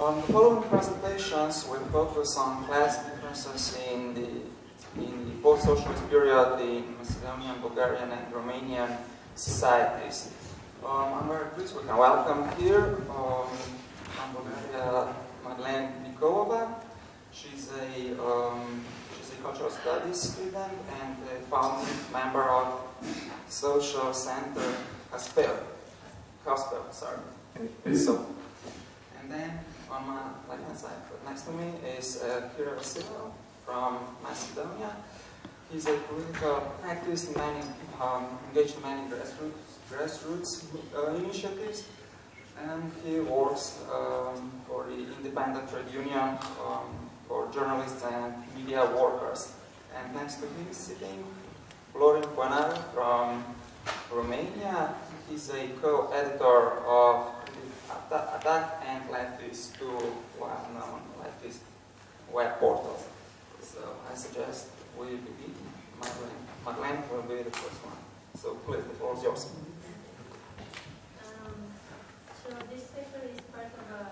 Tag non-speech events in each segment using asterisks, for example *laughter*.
On the following presentations, we'll focus on class differences in the in the post-socialist period in Macedonian, Bulgarian, and Romanian societies. Um, I'm very pleased we can welcome here um, from Bulgaria Madeleine Nikolova. She's a um, she's a cultural studies student and a founding member of Social Center Haspel. Haspel, sorry. So, and then on my hand side, next to me is uh, Kira Vasilov from Macedonia. He's a political activist, many, um, engaged in many grassroots, grassroots uh, initiatives, and he works um, for the independent trade union um, for journalists and media workers. And next to him is sitting Florin Poenaru from Romania. He's a co-editor of Attack and LeftEast, two well-known leftist web portals. So I suggest we begin. Madeleine, Madeleine will be the first one. So please, the floor is yours. Um, so this paper is part of a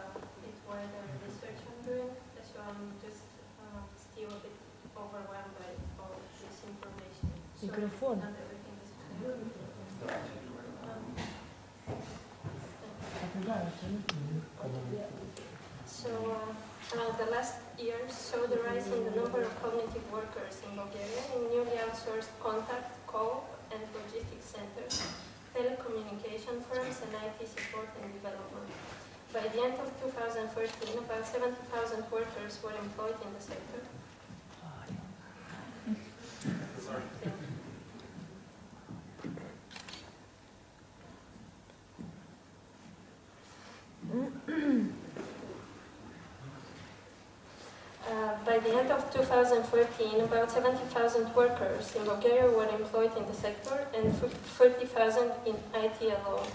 bit wider research I'm doing, so I'm just uh, still a bit overwhelmed by all this information. So Microphone. not everything is clear. So, uh, uh, the last years saw the rise in the number of cognitive workers in Bulgaria in newly outsourced contact, call, and logistics centers, telecommunication firms, and IT support and development. By the end of 2013, about 70,000 workers were employed in the sector. Sorry. Uh, by the end of 2014, about 70,000 workers in Bulgaria were employed in the sector and 30,000 in IT alone.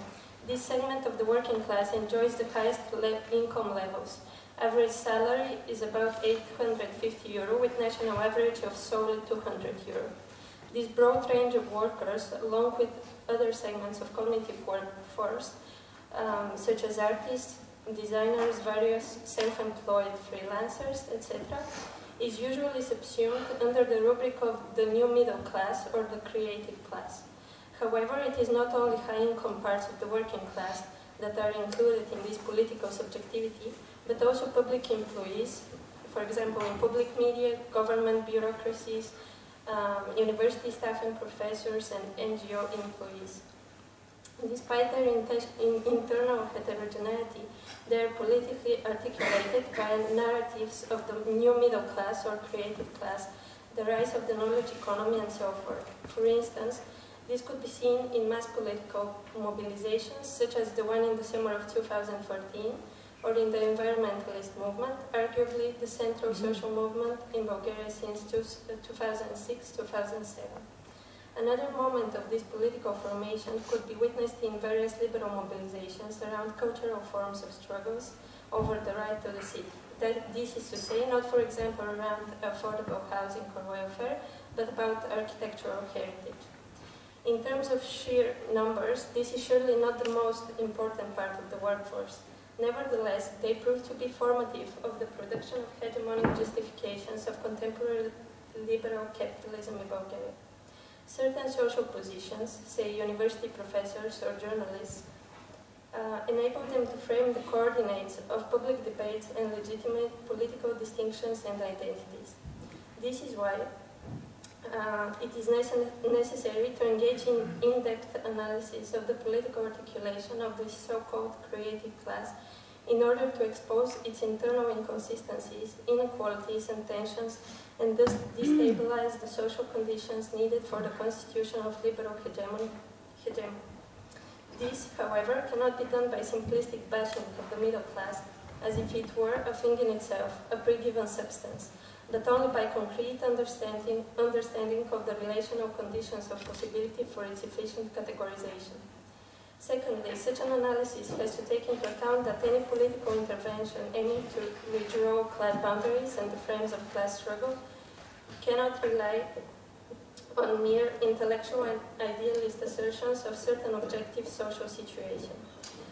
This segment of the working class enjoys the highest le income levels. Average salary is about 850 euro, with national average of solely 200 euro. This broad range of workers, along with other segments of cognitive workforce, um, such as artists, designers, various self-employed freelancers, etc., is usually subsumed under the rubric of the new middle class or the creative class. However, it is not only high-income parts of the working class that are included in this political subjectivity, but also public employees, for example, in public media, government bureaucracies, um, university staff and professors, and NGO employees. Despite their in internal heterogeneity, they are politically articulated by narratives of the new middle class or creative class, the rise of the knowledge economy, and so forth. For instance, this could be seen in mass political mobilizations, such as the one in the summer of 2014, or in the environmentalist movement, arguably the central mm-hmm. social movement in Bulgaria since 2006-2007. Another moment of this political formation could be witnessed in various liberal mobilizations around cultural forms of struggles over the right to the city. That, this is to say, not for example around affordable housing or welfare, but about architectural heritage. In terms of sheer numbers, this is surely not the most important part of the workforce. Nevertheless, they prove to be formative of the production of hegemonic justifications of contemporary liberal capitalism in Bulgaria. Certain social positions, say university professors or journalists, uh, enable them to frame the coordinates of public debates and legitimate political distinctions and identities. This is why uh, it is nece necessary to engage in in-depth analysis of the political articulation of the so-called creative class in order to expose its internal inconsistencies, inequalities and tensions and thus destabilize the social conditions needed for the constitution of liberal hegemony. hegemony. This, however, cannot be done by simplistic bashing of the middle class, as if it were a thing in itself, a pre-given substance, but only by concrete understanding, understanding of the relational conditions of possibility for its efficient categorization. Secondly, such an analysis has to take into account that any political intervention aiming to redraw class boundaries and the frames of class struggle cannot rely on mere intellectual and idealist assertions of certain objective social situation.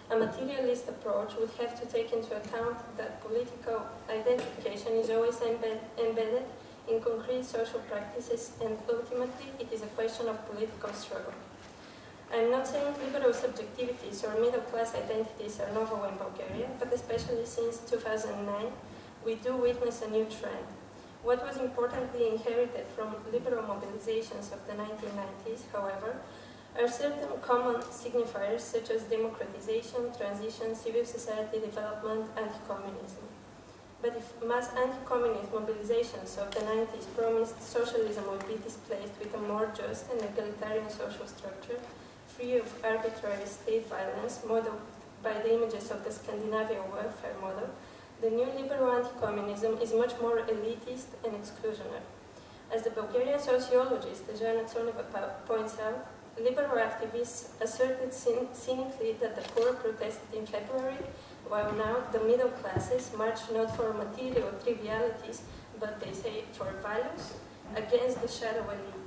A materialist approach would have to take into account that political identification is always embed embedded in concrete social practices and ultimately it is a question of political struggle. I am not saying liberal subjectivities or middle class identities are novel in Bulgaria, but especially since 2009, we do witness a new trend. What was importantly inherited from liberal mobilizations of the 1990s, however, are certain common signifiers such as democratization, transition, civil society development, anti-communism. But if mass anti-communist mobilizations of the 90s promised socialism would be displaced with a more just and egalitarian social structure, free of arbitrary state violence, modeled by the images of the Scandinavian welfare model, the new liberal anti-communism is much more elitist and exclusionary. As the Bulgarian sociologist Zhana Tsoneva points out, liberal activists asserted cynically that the poor protested in February, while now the middle classes march not for material trivialities, but they say for values, against the shadow elite.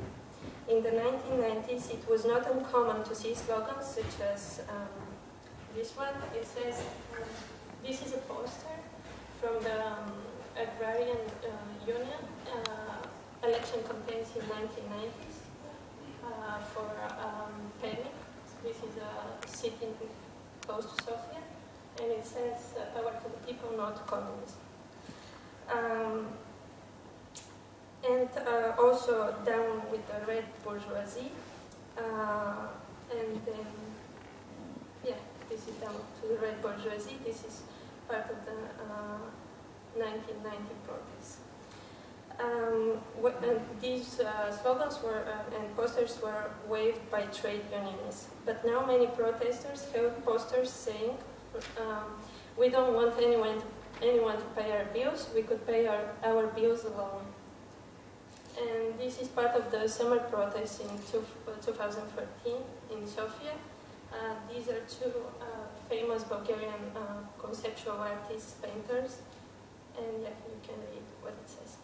In the 1990s, it was not uncommon to see slogans such as um, this one. It says, um, this is a poster from the um, Agrarian uh, Union uh, election campaigns in 1990s uh, for um, Pernik. This is a city close to Sofia, and it says uh, power to the people, not communism. And uh, also down with the red bourgeoisie, uh, and then, yeah, this is down to the red bourgeoisie. This is part of the 1990 uh, protests. Um, these uh, slogans were uh, and posters were waved by trade unionists. But now many protesters have posters saying, um, "We don't want anyone anyone to pay our bills. We could pay our, our bills alone." And this is part of the summer protests in two, 2014 in Sofia. Uh, these are two uh, famous Bulgarian uh, conceptual artists, painters, and yeah, you can read what it says.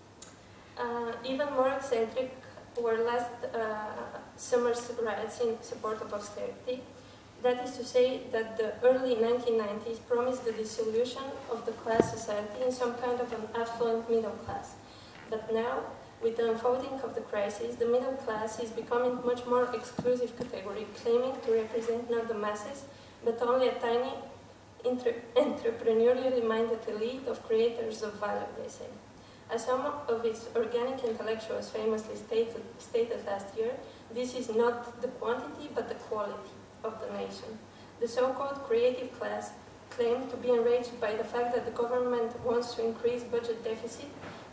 Uh, even more eccentric were last uh, summer's riots in support of austerity. That is to say that the early 1990s promised the dissolution of the class society in some kind of an affluent middle class. But now, with the unfolding of the crisis, the middle class is becoming much more exclusive category, claiming to represent not the masses, but only a tiny entrepreneurially minded elite of creators of value, they say. As some of its organic intellectuals famously stated, stated last year, this is not the quantity but the quality of the nation. The so-called creative class claim to be enraged by the fact that the government wants to increase budget deficit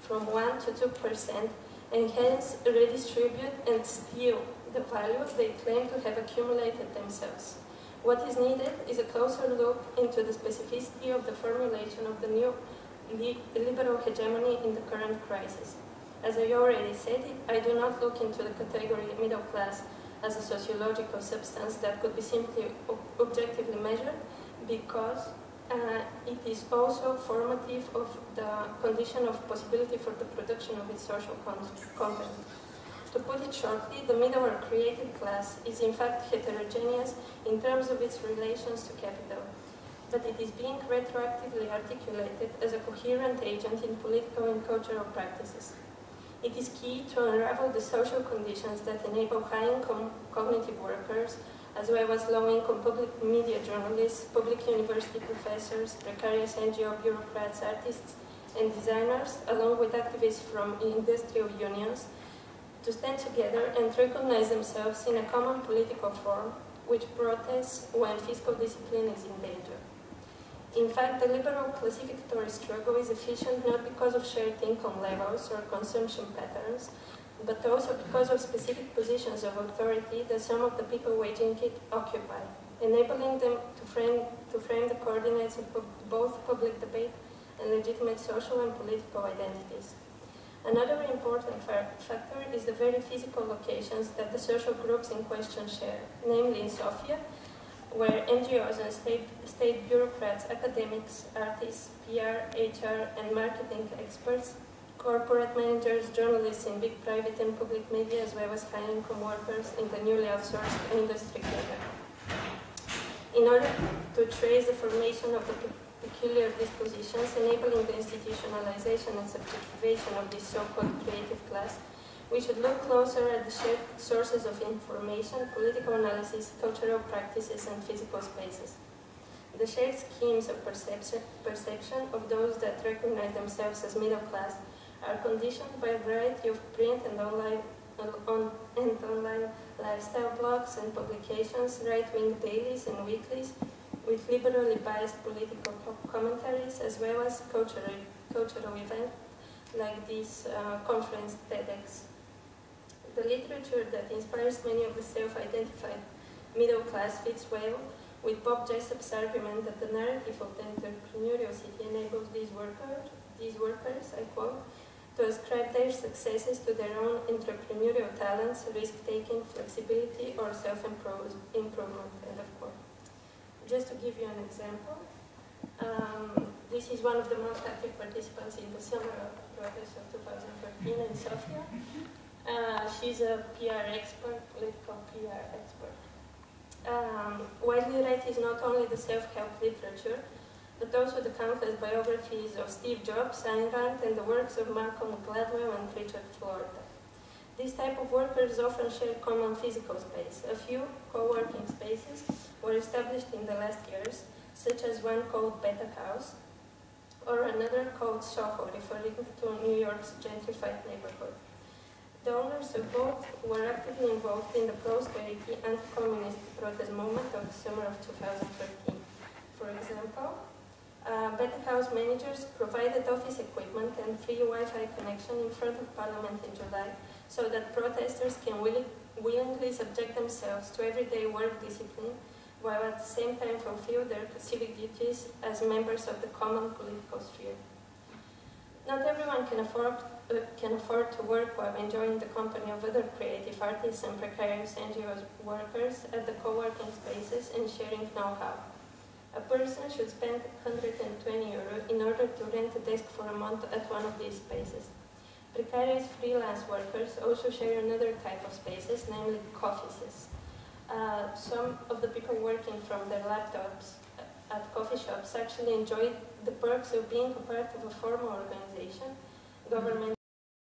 from 1 to 2 percent and hence redistribute and steal the value they claim to have accumulated themselves. What is needed is a closer look into the specificity of the formulation of the new liberal hegemony in the current crisis. As I already said, I do not look into the category middle class as a sociological substance that could be simply objectively measured because uh, it is also formative of the condition of possibility for the production of its social content. To put it shortly, the middle or creative class is in fact heterogeneous in terms of its relations to capital, but it is being retroactively articulated as a coherent agent in political and cultural practices. It is key to unravel the social conditions that enable high-income cognitive workers as well as low-income public media journalists, public university professors, precarious NGO bureaucrats, artists, and designers, along with activists from industrial unions, to stand together and recognize themselves in a common political form which protests when fiscal discipline is in danger. In fact, the liberal classificatory struggle is efficient not because of shared income levels or consumption patterns, but also because of specific positions of authority that some of the people waging it occupy, enabling them to frame, to frame the coordinates of both public debate and legitimate social and political identities. Another important factor is the very physical locations that the social groups in question share, namely in Sofia, where NGOs and state, state bureaucrats, academics, artists, PR, HR, and marketing experts corporate managers, journalists in big private and public media, as well as high-income workers in the newly outsourced industry career. In order to trace the formation of the peculiar dispositions enabling the institutionalization and subjectivation of this so-called creative class, we should look closer at the shared sources of information, political analysis, cultural practices, and physical spaces. The shared schemes of perception, perception of those that recognize themselves as middle class are conditioned by a variety of print and online, on, and online lifestyle blogs and publications, right-wing dailies and weeklies, with liberally biased political commentaries, as well as cultural, cultural events like this uh, conference TEDx. The literature that inspires many of the self-identified middle class fits well with Bob Jessop's argument that the narrative of the entrepreneurial city enables these workers, these workers, I quote, to ascribe their successes to their own entrepreneurial talents, risk-taking, flexibility, or self-improvement, end of quote. Just to give you an example, um, this is one of the most active participants in the summer protest of 2013 in Sofia. Uh, she's a PR expert, political PR expert. Um, widely read is not only the self-help literature, but also the countless biographies of Steve Jobs, Ayn Rand, and the works of Malcolm Gladwell and Richard Florida. These type of workers often share common physical space. A few co-working spaces were established in the last years, such as one called Beta House, or another called Soho, referring to New York's gentrified neighborhood. The owners of both were actively involved in the pro-austerity anti-communist protest movement of the summer of 2013. For example, uh, Beta House managers provided office equipment and free Wi-Fi connection in front of Parliament in July so that protesters can willi willingly subject themselves to everyday work discipline while at the same time fulfill their civic duties as members of the common political sphere. Not everyone can afford can afford to work while enjoying the company of other creative artists and precarious NGO workers at the co-working spaces and sharing know-how. A person should spend 120 euro in order to rent a desk for a month at one of these spaces. Precarious freelance workers also share another type of spaces, namely coffees. Uh, some of the people working from their laptops at coffee shops actually enjoy the perks of being a part of a formal organization, governmental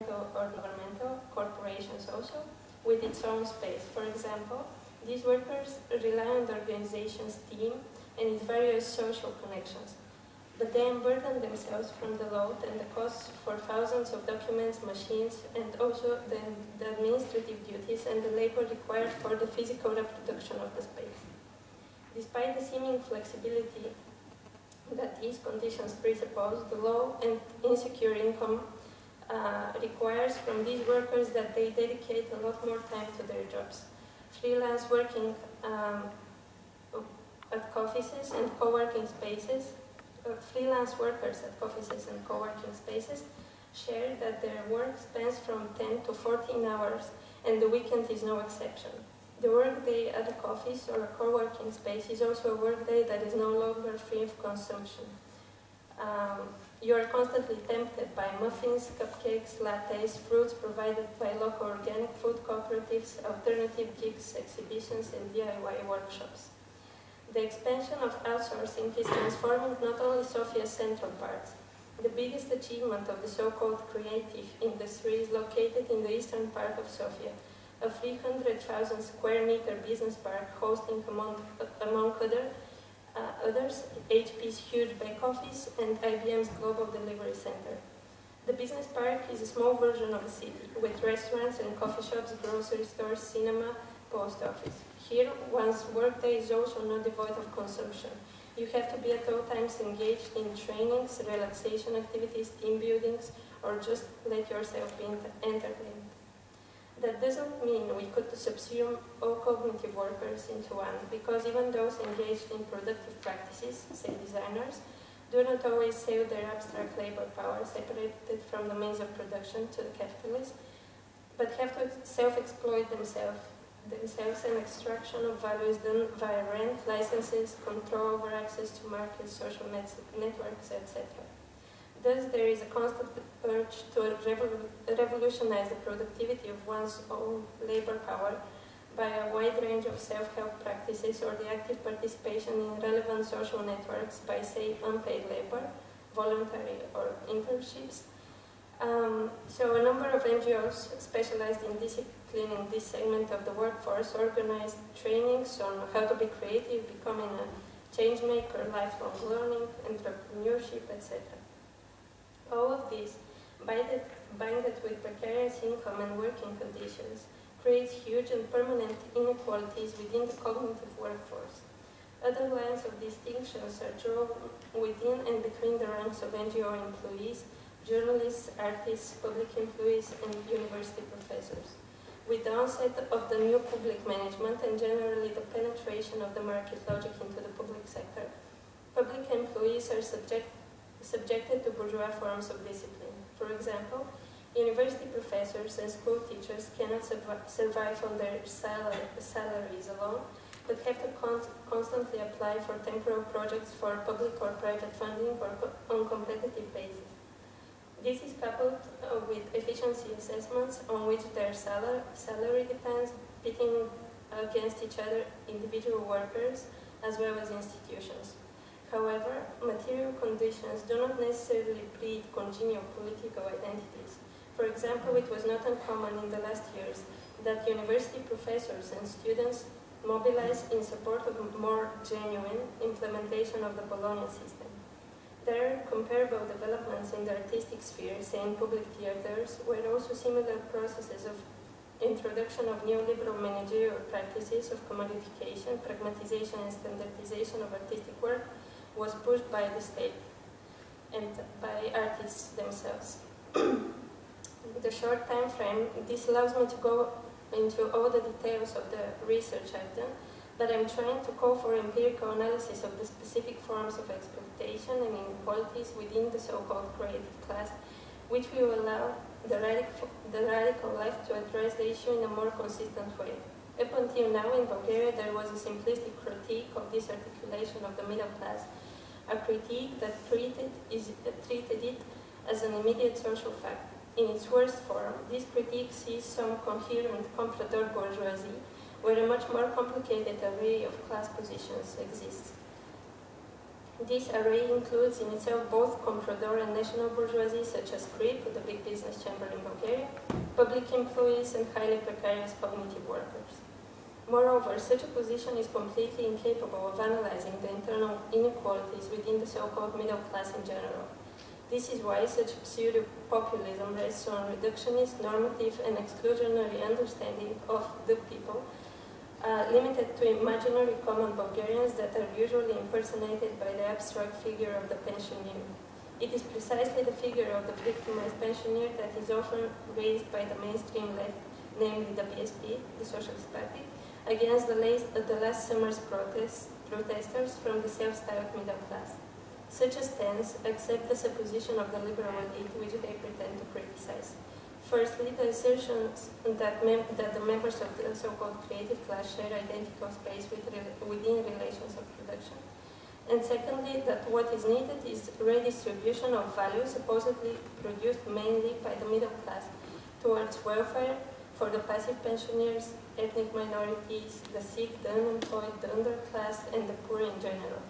or governmental corporations also with its own space. For example, these workers rely on the organization's team and its various social connections, but they unburden themselves from the load and the costs for thousands of documents, machines, and also the, the administrative duties and the labor required for the physical reproduction of the space. Despite the seeming flexibility that these conditions presuppose, the low and insecure income uh, requires from these workers that they dedicate a lot more time to their jobs. Freelance working um, at offices and co-working spaces, uh, freelance workers at offices and co-working spaces share that their work spans from 10 to 14 hours and the weekend is no exception. The workday at a office or a co-working space is also a workday that is no longer free of consumption. Um, you are constantly tempted by muffins, cupcakes, lattes, fruits provided by local organic food cooperatives, alternative gigs, exhibitions, and DIY workshops. The expansion of outsourcing is transforming not only Sofia's central parts. The biggest achievement of the so-called creative industry is located in the eastern part of Sofia, a 300,000 square meter business park hosting, among, among other uh, others, HP's huge back office, and IBM's Global Delivery Center. The business park is a small version of a city, with restaurants and coffee shops, grocery stores, cinema, post office. Here, one's workday is also not devoid of consumption. You have to be at all times engaged in trainings, relaxation activities, team buildings, or just let yourself be entertained. That doesn't mean we could subsume all cognitive workers into one, because even those engaged in productive practices, say designers, do not always sell their abstract labor power separated from the means of production to the capitalist, but have to self-exploit themselves, themselves and extraction of value is done via rent, licenses, control over access to markets, social networks, etc. Thus, there is a constant urge to revolutionize the productivity of one's own labor power by a wide range of self-help practices or the active participation in relevant social networks by, say, unpaid labor, voluntary or internships. Um, so a number of NGOs specialized in disciplining this segment of the workforce organized trainings on how to be creative, becoming a change maker, lifelong learning, entrepreneurship, etc. All of this, binded, binded with precarious income and working conditions, creates huge and permanent inequalities within the cognitive workforce. Other lines of distinctions are drawn within and between the ranks of NGO employees, journalists, artists, public employees, and university professors. With the onset of the new public management and generally the penetration of the market logic into the public sector, public employees are subject, subjected to bourgeois forms of discipline. For example, University professors and school teachers cannot survive on their salaries alone, but have to con constantly apply for temporary projects for public or private funding or on competitive basis. This is coupled uh, with efficiency assessments on which their salary, salary depends, pitting against each other individual workers as well as institutions. However, material conditions do not necessarily breed congenial political identities. For example, it was not uncommon in the last years that university professors and students mobilized in support of more genuine implementation of the Bologna system. There comparable developments in the artistic sphere, say in public theaters, where also similar processes of introduction of neoliberal managerial practices of commodification, pragmatization and standardization of artistic work was pushed by the state and by artists themselves. *clears throat* the short time frame, this allows me to go into all the details of the research I've done, but I'm trying to call for empirical analysis of the specific forms of exploitation and inequalities within the so-called creative class, which will allow the radical, the radical left to address the issue in a more consistent way. Up until now in Bulgaria there was a simplistic critique of this articulation of the middle class, a critique that treated, is, treated it as an immediate social fact. In its worst form, this critique sees some coherent comprador bourgeoisie, where a much more complicated array of class positions exists. This array includes in itself both comprador and national bourgeoisie, such as KRIB, the big business chamber in Bulgaria, public employees, and highly precarious cognitive workers. Moreover, such a position is completely incapable of analyzing the internal inequalities within the so-called middle class in general. This is why such pseudo-populism rests on reductionist, normative, and exclusionary understanding of the people, uh, limited to imaginary common Bulgarians that are usually impersonated by the abstract figure of the pensioner. It is precisely the figure of the victimized pensioner that is often raised by the mainstream left, namely the BSP, the Socialist Party, against the last, the last summer's protests, protesters from the self-styled middle class. Such a stance accepts the supposition of the liberal elite which they pretend to criticize. Firstly, the assertion that, that, the members of the so-called creative class share identical space with re within relations of production. And secondly, that what is needed is redistribution of value supposedly produced mainly by the middle class towards welfare for the passive pensioners, ethnic minorities, the sick, the unemployed, the underclass, and the poor in general.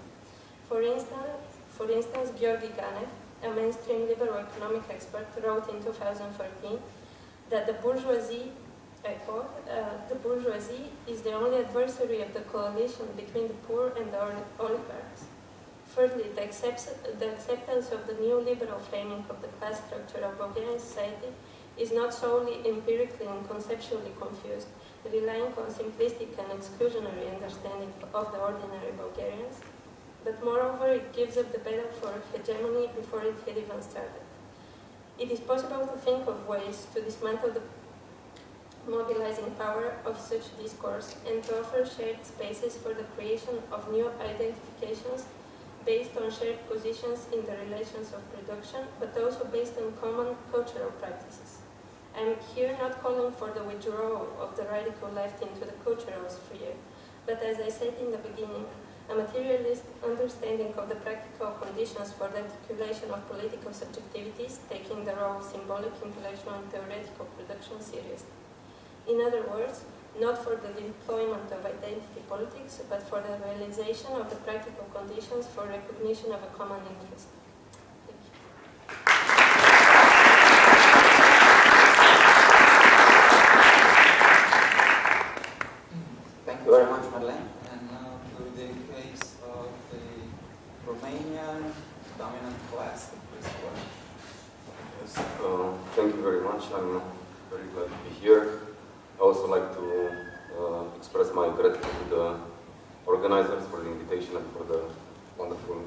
For instance, for instance, Georgi Ganev, a mainstream liberal economic expert, wrote in 2014 that the bourgeoisie, I quote, uh, the bourgeoisie is the only adversary of the coalition between the poor and the oligarchs. Thirdly, the, the acceptance of the new liberal framing of the class structure of Bulgarian society is not solely empirically and conceptually confused, relying on simplistic and exclusionary understanding of the ordinary Bulgarians, but moreover it gives up the battle for hegemony before it had even started. It is possible to think of ways to dismantle the mobilizing power of such discourse and to offer shared spaces for the creation of new identifications based on shared positions in the relations of production, but also based on common cultural practices. I am here not calling for the withdrawal of the radical left into the cultural sphere, but as I said in the beginning, a materialist understanding of the practical conditions for the articulation of political subjectivities, taking the role of symbolic, intellectual, and theoretical production seriously. In other words, not for the deployment of identity politics, but for the realization of the practical conditions for recognition of a common interest. Thank you very much, Marlene. And now to the case of the Romanian dominant class. Please go ahead. Yes, uh, thank you very much. I'm very glad to be here. I also like to uh, express my gratitude to the organizers for the invitation and for the wonderful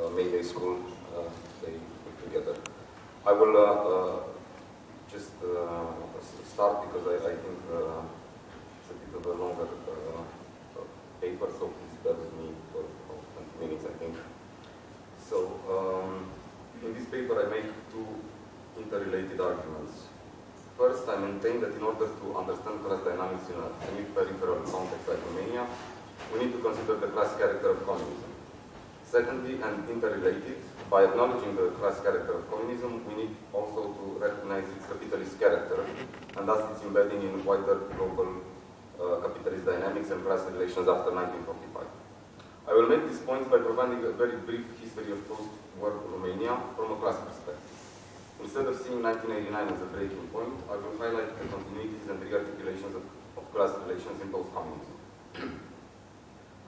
uh, May Day School uh, they put together. I will uh, uh, just uh, s- start because I, I think uh, it's a bit of a longer uh, uh, paper, so please bear with me for for 20 minutes, I think. So, um, in this paper I make two interrelated arguments. First, I maintain that in order to understand class dynamics in a semi-peripheral context like Romania, we need to consider the class character of communism. Secondly, and interrelated, by acknowledging the class character of communism, we need also to recognize its capitalist character, and thus its embedding in wider global uh, capitalist dynamics and class relations after 1945. I will make these points by providing a very brief history of post-war Romania from a class perspective. Instead of seeing 1989 as a breaking point, I will highlight the continuities and rearticulations of, of class relations in post-communism. *clears throat*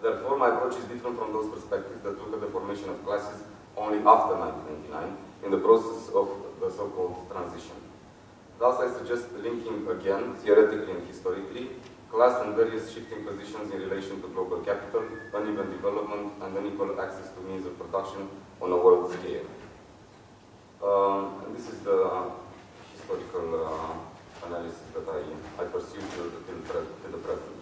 Therefore, my approach is different from those perspectives that look at the formation of classes only after 1999 in the process of the so-called transition. Thus, I suggest linking again, theoretically and historically, class and various shifting positions in relation to global capital, uneven development, and unequal access to means of production on a world scale. Um, this is the historical uh, analysis that I, I pursued till, till the present.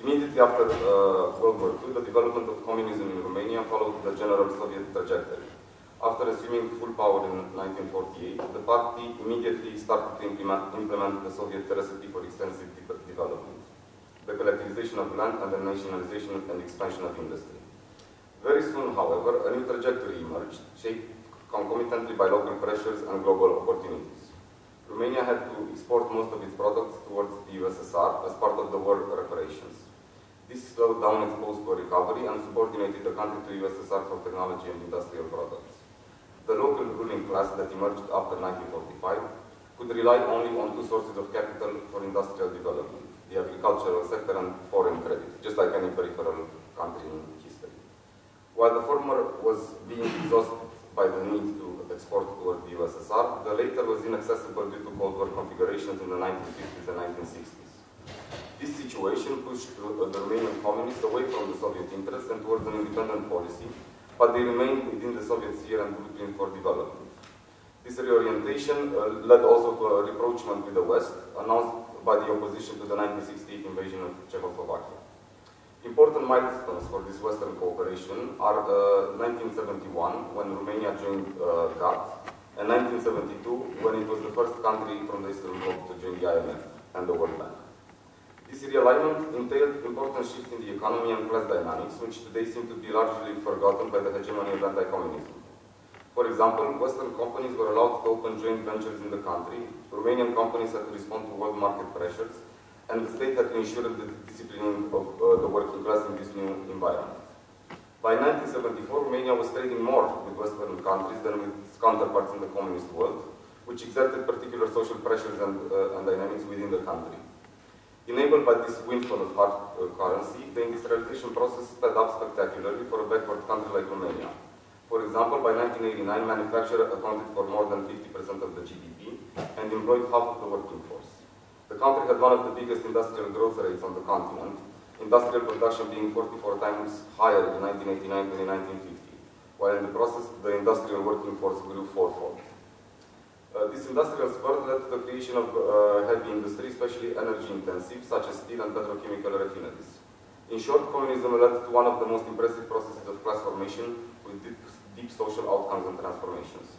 Immediately after uh, World War II, the development of communism in Romania followed the general Soviet trajectory. After assuming full power in 1948, the party immediately started to implement, implement the Soviet recipe for extensive de development, the collectivization of land and the nationalization and expansion of industry. Very soon, however, a new trajectory emerged, shaped concomitantly by local pressures and global opportunities. Romania had to export most of its products towards the USSR as part of the war reparations. This slowed down its post-war recovery and subordinated the country to USSR for technology and industrial products. The local ruling class that emerged after 1945 could rely only on two sources of capital for industrial development, the agricultural sector and foreign credit, just like any peripheral country in history. While the former was being exhausted by the need to export toward the USSR, the latter was inaccessible due to Cold War configurations in the 1950s and 1960s. This situation pushed the the Romanian communists away from the Soviet interests and towards an independent policy, but they remained within the Soviet sphere and blueprint for development. This reorientation uh, led also to a rapprochement with the West, announced by the opposition to the 1968 invasion of Czechoslovakia. Important milestones for this Western cooperation are uh, 1971, when Romania joined uh, GATT, and 1972, when it was the first country from the Eastern Bloc to join the IMF and the World Bank. This realignment entailed important shifts in the economy and class dynamics, which today seem to be largely forgotten by the hegemony of anti-communism. For example, Western companies were allowed to open joint ventures in the country, Romanian companies had to respond to world market pressures, and the state had to ensure the disciplining of uh, the working class in this new environment. By 1974, Romania was trading more with Western countries than with its counterparts in the communist world, which exerted particular social pressures and, uh, and dynamics within the country. Enabled by this windfall of hard uh, currency, the industrialization process sped up spectacularly for a backward country like Romania. For example, by 1989, manufacture accounted for more than 50% of the GDP and employed half of the working force. The country had one of the biggest industrial growth rates on the continent, industrial production being 44 times higher in 1989 than in 1950, while in the process the industrial working force grew fourfold. Uh, this industrial spurt led to the creation of uh, heavy industry, especially energy intensive, such as steel and petrochemical refineries. In short, communism led to one of the most impressive processes of class formation with deep, deep social outcomes and transformations.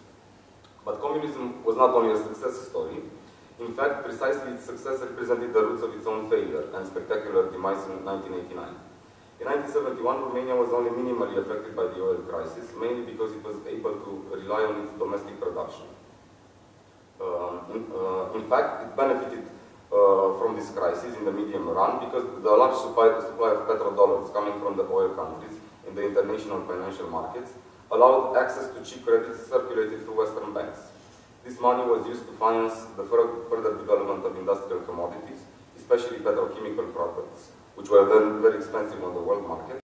But communism was not only a success story. In fact, precisely its success represented the roots of its own failure and spectacular demise in 1989. In 1971, Romania was only minimally affected by the oil crisis, mainly because it was able to rely on its domestic production. Um, in, uh, in, fact, it benefited uh, from this crisis in the medium run because the large supply, supply of petrodollars coming from the oil countries in the international financial markets allowed access to cheap credit circulated through Western banks. This money was used to finance the further development of industrial commodities, especially petrochemical products, which were then very expensive on the world market.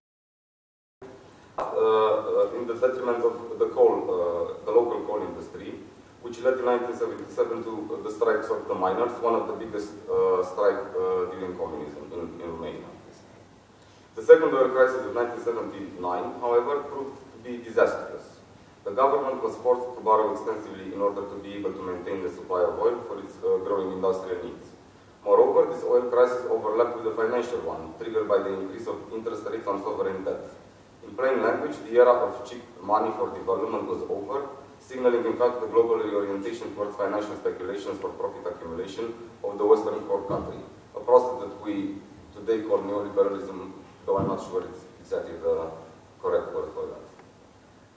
Uh, uh, in the detriment of the coal, uh, the local coal industry, which led in 1977 to the strikes of the miners, one of the biggest uh, strike uh, during communism in, in Romania. The second oil crisis of 1979, however, proved to be disastrous. The government was forced to borrow extensively in order to be able to maintain the supply of oil for its uh, growing industrial needs. Moreover, this oil crisis overlapped with the financial one, triggered by the increase of interest rates on sovereign debt. In plain language, the era of cheap money for development was over, signaling in fact the global reorientation towards financial speculations for profit accumulation of the Western core country, a process that we today call neoliberalism, though I'm not sure it's exactly the correct word for that.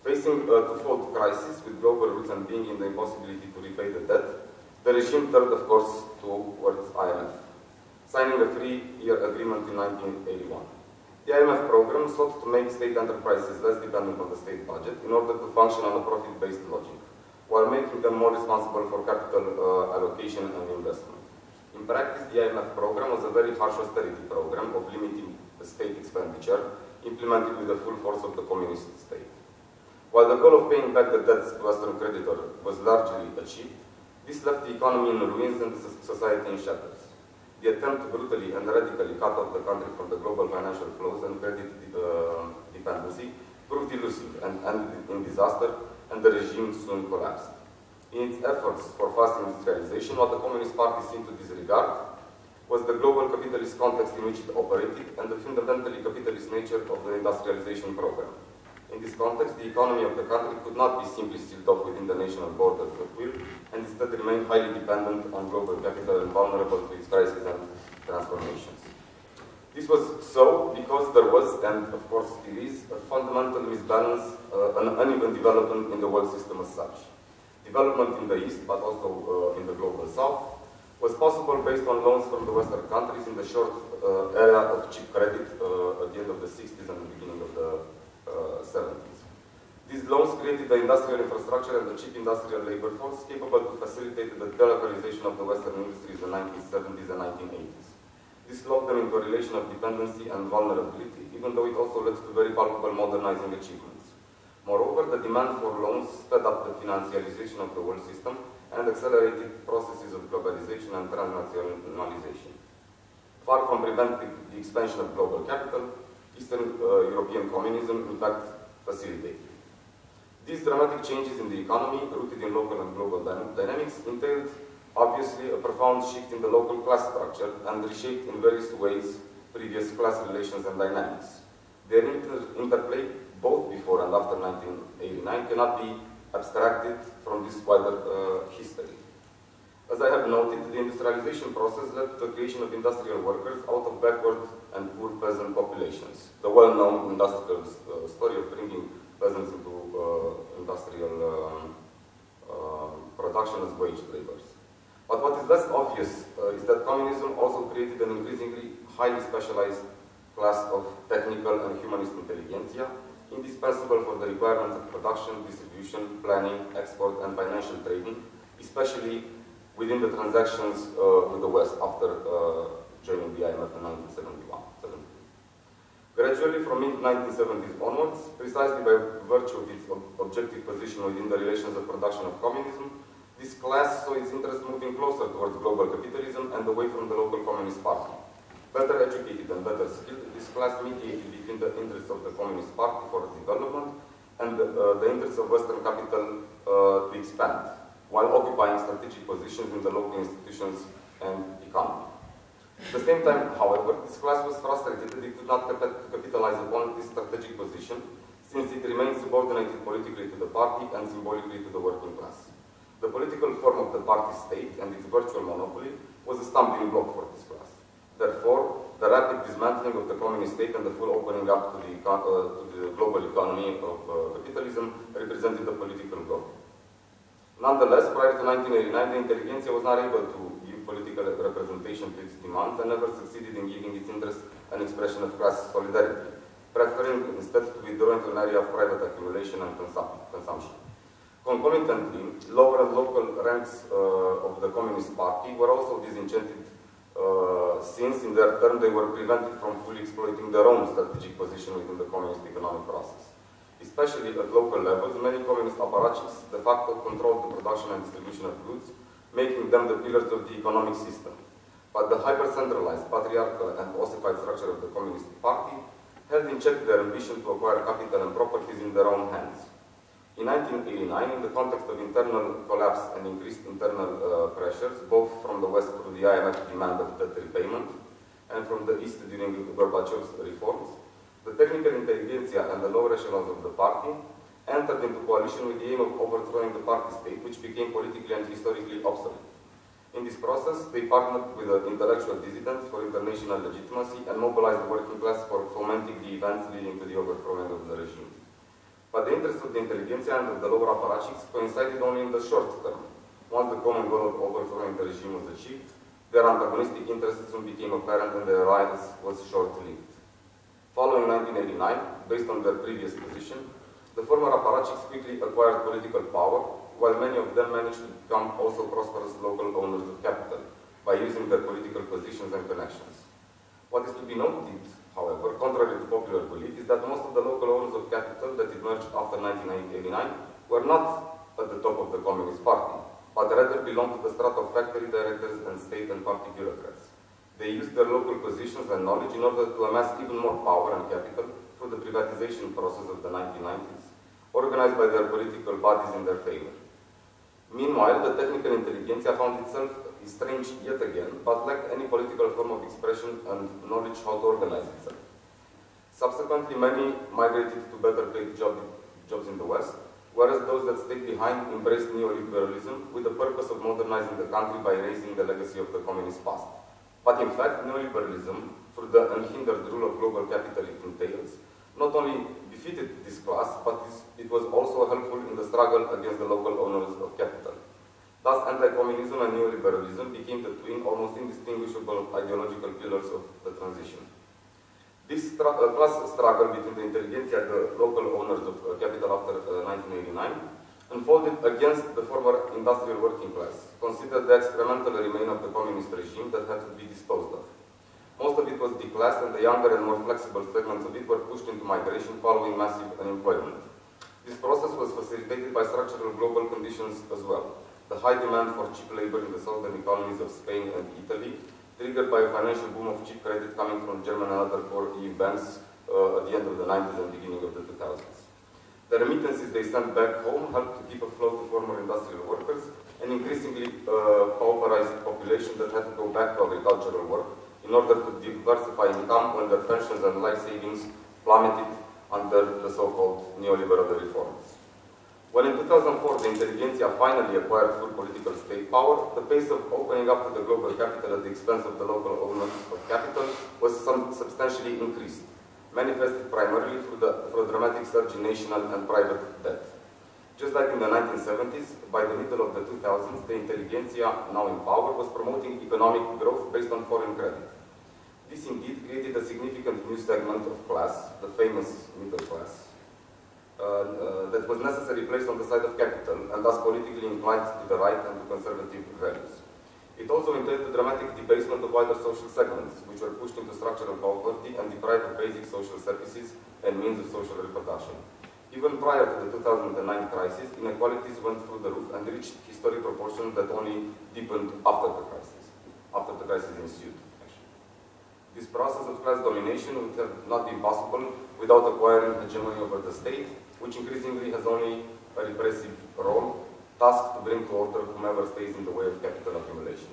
Facing a twofold crisis with global roots and being in the impossibility to repay the debt, the regime turned, of course, towards IMF, signing a three-year agreement in 1981. The IMF program sought to make state enterprises less dependent on the state budget in order to function on a profit-based logic, while making them more responsible for capital uh, allocation and investment. In practice, the IMF program was a very harsh austerity program of limiting state expenditure, implemented with the full force of the communist state. While the goal of paying back the debts to Western creditor was largely achieved, this left the economy in ruins and society in shatters. The attempt to brutally and radically cut off the country from the global financial flows and credit uh, dependency proved elusive and ended in disaster, and the regime soon collapsed. In its efforts for fast industrialization, what the Communist Party seemed to disregard was the global capitalist context in which it operated and the fundamentally capitalist nature of the industrialization program. In this context, the economy of the country could not be simply sealed off within the national borders at will, and instead remain highly dependent on global capital and vulnerable to its crises and transformations. This was so because there was, and of course it is, a fundamental misbalance, uh, an uneven development in the world system as such. Development in the East, but also uh, in the global South, was possible based on loans from the Western countries in the short uh, era of cheap credit uh, at the end of the 60s and the beginning of the Uh, 70s. These loans created the industrial infrastructure and the cheap industrial labor force capable to facilitate the delocalization of the Western industries in the 1970s and 1980s. This locked them into a relation of dependency and vulnerability, even though it also led to very palpable modernizing achievements. Moreover, the demand for loans sped up the financialization of the world system and accelerated processes of globalization and transnationalization. Far from preventing the expansion of global capital, Eastern uh, European communism, in fact, facilitated. These dramatic changes in the economy, rooted in local and global dynamics, entailed obviously a profound shift in the local class structure and reshaped in various ways previous class relations and dynamics. Their inter interplay, both before and after 1989, cannot be abstracted from this wider uh, history. As I have noted, the industrialization process led to the creation of industrial workers out of backward and poor peasant populations. The well-known industrial uh, story of bringing peasants into uh, industrial uh, production as wage laborers. But what is less obvious uh, is that communism also created an increasingly highly specialized class of technical and humanist intelligentsia, indispensable for the requirements of production, distribution, planning, export, and financial trading, especially within the transactions uh, with the West after uh, joining the IMF in 1971. Gradually, from mid-1970s onwards, precisely by virtue of its ob objective position within the relations of production of communism, this class saw its interest moving closer towards global capitalism and away from the local Communist Party. Better educated and better skilled, this class mediated between the interests of the Communist Party for development and uh, the interests of Western capital uh, to expand while occupying strategic positions in the local institutions and economy. At the same time, however, this class was frustrated that it could not capitalize upon this strategic position since it remained subordinated politically to the party and symbolically to the working class. The political form of the party state and its virtual monopoly was a stumbling block for this class. Therefore, the rapid dismantling of the communist state and the full opening up to the, uh, to the global economy of uh, capitalism represented a political goal. Nonetheless, prior to 1989, the intelligentsia was not able to give political representation to its demands and never succeeded in giving its interests an expression of class solidarity, preferring instead to withdraw into an area of private accumulation and consum consumption. Concomitantly, lower and local ranks uh, of the Communist Party were also disenchanted uh, since in their turn they were prevented from fully exploiting their own strategic position within the communist economic process. Especially at local levels, many communist apparatchiks de facto controlled the production and distribution of goods, making them the pillars of the economic system. But the hyper-centralized, patriarchal and ossified structure of the Communist Party held in check their ambition to acquire capital and properties in their own hands. In 1989, in the context of internal collapse and increased internal uh, pressures, both from the West through the IMF demand of debt repayment and from the East during Gorbachev's reforms, the technical intelligentsia and the lower echelons of the party entered into coalition with the aim of overthrowing the party state, which became politically and historically obsolete. In this process, they partnered with the intellectual dissidents for international legitimacy and mobilized the working class for fomenting the events leading to the overthrowing of the regime. But the interests of the intelligentsia and of the lower apparatchiks coincided only in the short term. Once the common goal of overthrowing the regime was achieved, their antagonistic interests soon became apparent and their alliance was short-lived. Following 1989, based on their previous position, the former apparatchiks quickly acquired political power, while many of them managed to become also prosperous local owners of capital by using their political positions and connections. What is to be noted however, contrary to popular belief, is that most of the local owners of capital that emerged after 1989 were not at the top of the Communist Party, but rather belonged to the strata of factory directors and state and party bureaucrats. They used their local positions and knowledge in order to amass even more power and capital through the privatization process of the 1990s, organized by their political bodies in their favor. Meanwhile, the technical intelligentsia found itself strange yet again, but lacked any political form of expression and knowledge how to organize itself. Subsequently, many migrated to better paid job, jobs in the West, whereas those that stayed behind embraced neoliberalism with the purpose of modernizing the country by raising the legacy of the communist past. But in fact, neoliberalism, through the unhindered rule of global capital it entails, not only defeated this class, but it was also helpful in the struggle against the local owners of capital. Thus, anti-communism and neoliberalism became the twin, almost indistinguishable ideological pillars of the transition. This uh, class struggle between the intelligentsia and the local owners of uh, capital after uh, 1989 unfolded against the former industrial working class, considered the experimental remain of the communist regime that had to be disposed of. Most of it was declassed and the younger and more flexible segments of it were pushed into migration following massive unemployment. This process was facilitated by structural global conditions as well the high demand for cheap labor in the southern economies of Spain and Italy, triggered by a financial boom of cheap credit coming from German and other core EU banks uh, at the end of the 90s and beginning of the 2000s. The remittances they sent back home helped to keep afloat the former industrial workers, an increasingly uh, pauperized population that had to go back to agricultural work in order to diversify income when their pensions and life savings plummeted under the so-called neoliberal reforms. When in 2004 the intelligentsia finally acquired full political state power, the pace of opening up to the global capital at the expense of the local owners of capital was substantially increased, manifested primarily through, the, through dramatic surge in national and private debt. Just like in the 1970s, by the middle of the 2000s, the intelligentsia, now in power, was promoting economic growth based on foreign credit. This indeed created a significant new segment of class, the famous middle class, uh, uh, that was necessarily placed on the side of capital and thus politically inclined to the right and to conservative values. It also entailed the dramatic debasement of wider social segments, which were pushed into structural poverty and deprived of basic social services and means of social reproduction. Even prior to the 2009 crisis, inequalities went through the roof and reached historic proportions that only deepened after the crisis, after the crisis ensued. This process of class domination would have not been possible without acquiring hegemony over the state which increasingly has only a repressive role, tasked to bring to order whomever stays in the way of capital accumulation.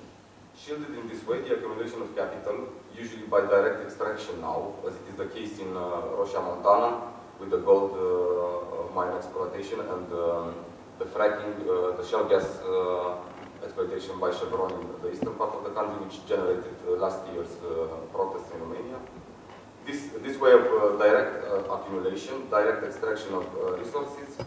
Shielded in this way, the accumulation of capital, usually by direct extraction now, as it is the case in uh, Montana, with the gold uh, mine exploitation and um, the fracking, uh, the shale gas uh, exploitation by Chevron in the eastern part of the country, which generated last year's protests in Romania. This, this way of direct accumulation, direct extraction of resources,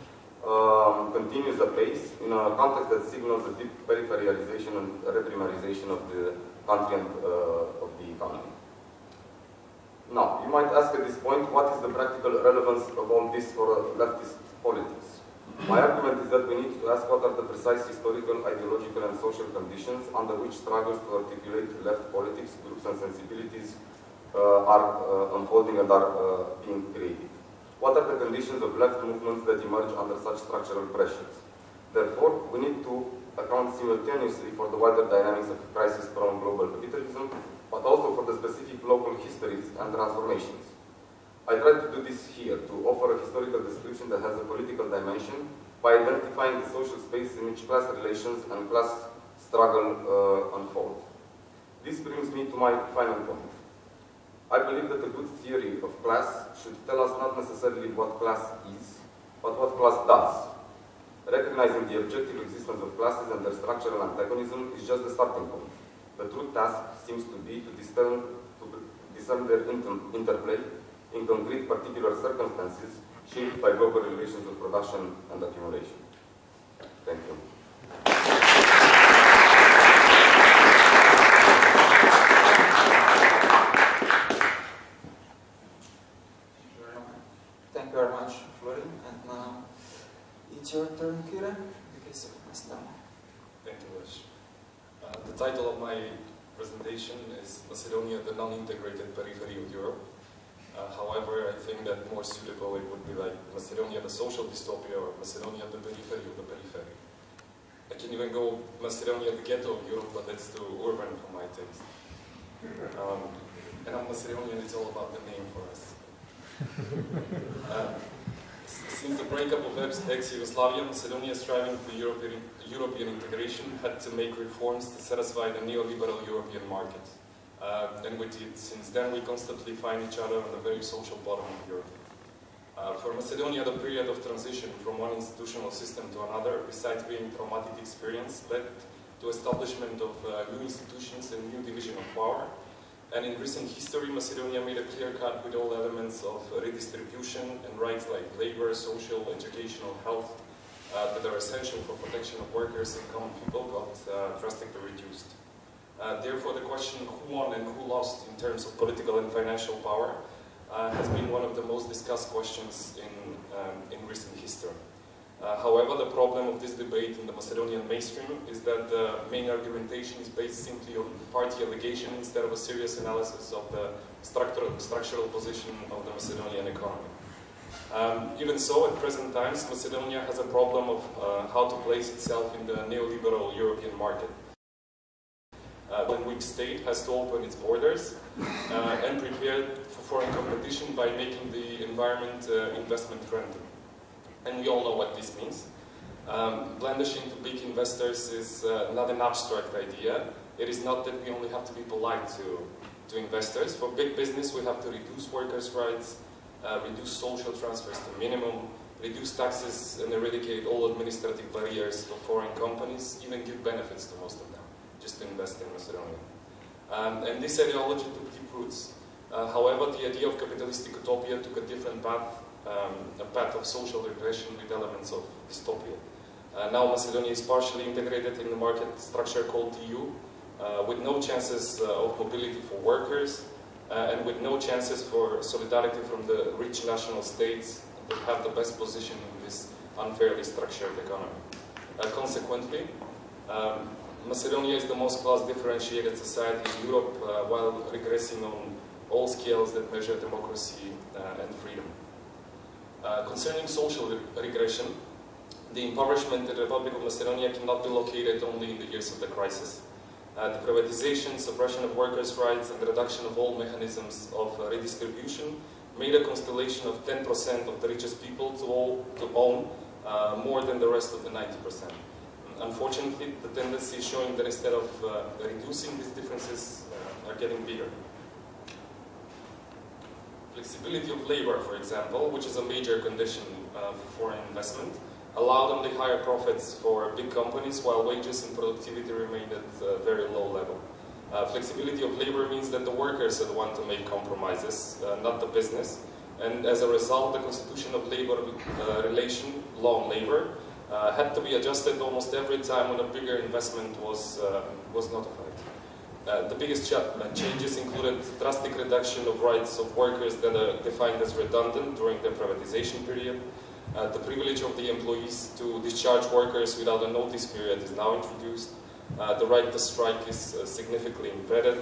um, continues apace in a context that signals a deep peripheralization and reprimarization of the country and uh, of the economy. Now, you might ask at this point, what is the practical relevance of all this for leftist politics? My argument is that we need to ask what are the precise historical, ideological and social conditions under which struggles to articulate left politics, groups and sensibilities uh, are uh, unfolding and are uh, being created. What are the conditions of left movements that emerge under such structural pressures? Therefore, we need to account simultaneously for the wider dynamics of crisis-prone global capitalism, but also for the specific local histories and transformations. I try to do this here, to offer a historical description that has a political dimension by identifying the social space in which class relations and class struggle uh, unfold. This brings me to my final point. I believe that a good theory of class should tell us not necessarily what class is, but what class does. Recognizing the objective existence of classes and their structural antagonism is just the starting point. The true task seems to be to discern, to discern their inter interplay in concrete particular circumstances shaped by global relations of production and accumulation. Thank you. Thank you very much, Florin. And now it's your turn, Kira, in the case of Macedonia. Thank you, Lesh. Uh, the title of my presentation is Macedonia, the non-integrated periphery of Europe. Uh, however, I think that more suitable it would be like Macedonia, the social dystopia, or Macedonia, the periphery of the periphery. I can even go Macedonia, the ghetto of Europe, but that's too urban for my taste. Um, and I'm Macedonian, it's all about the name for us. Um, since the breakup of ex-Yugoslavia, Macedonia striving for European, European integration had to make reforms to satisfy the neoliberal European market. Uh, and with it, since then, we constantly find each other on the very social bottom of Europe. Uh, for Macedonia, the period of transition from one institutional system to another, besides being a traumatic experience, led to establishment of uh, new institutions and new division of power, and in recent history, Macedonia made a clear cut with all elements of redistribution and rights like labor, social, educational, health uh, that are essential for protection of workers and common people got uh, drastically reduced. Uh, therefore, the question who won and who lost in terms of political and financial power uh, has been one of the most discussed questions in, um, in recent history. Uh, however, the problem of this debate in the Macedonian mainstream is that the main argumentation is based simply on party allegation instead of a serious analysis of the structural, structural position of the Macedonian economy. Um, even so, at present times, Macedonia has a problem of uh, how to place itself in the neoliberal European market. Uh, state has to open its borders uh, and prepare for foreign competition by making the environment uh, investment friendly and we all know what this means. Um, blandishing to big investors is uh, not an abstract idea. It is not that we only have to be polite to, to investors. For big business, we have to reduce workers' rights, uh, reduce social transfers to minimum, reduce taxes and eradicate all administrative barriers for foreign companies, even give benefits to most of them, just to invest in Macedonia. Um, and this ideology took deep roots. Uh, however, the idea of capitalistic utopia took a different path um, a path of social regression with elements of dystopia. Uh, now Macedonia is partially integrated in the market structure called EU, uh, with no chances uh, of mobility for workers, uh, and with no chances for solidarity from the rich national states that have the best position in this unfairly structured economy. Uh, consequently, um, Macedonia is the most class differentiated society in Europe uh, while regressing on all scales that measure democracy and freedom. Uh, concerning social re regression, the impoverishment in the Republic of Macedonia cannot be located only in the years of the crisis. Uh, the privatization, suppression of workers' rights, and the reduction of all mechanisms of uh, redistribution made a constellation of 10% of the richest people to, all, to own uh, more than the rest of the 90%. Unfortunately, the tendency is showing that instead of uh, reducing these differences, are getting bigger. Flexibility of labor, for example, which is a major condition uh, for foreign investment, allowed only higher profits for big companies while wages and productivity remained at a very low level. Uh, flexibility of labor means that the workers are the to make compromises, uh, not the business. And as a result, the constitution of labor uh, relation, on labor, uh, had to be adjusted almost every time when a bigger investment was, uh, was notified. Uh, the biggest ch changes included drastic reduction of rights of workers that are defined as redundant during the privatization period. the privilege of the employees to discharge workers without a notice period is now introduced. Uh, the right to strike is uh, significantly embedded.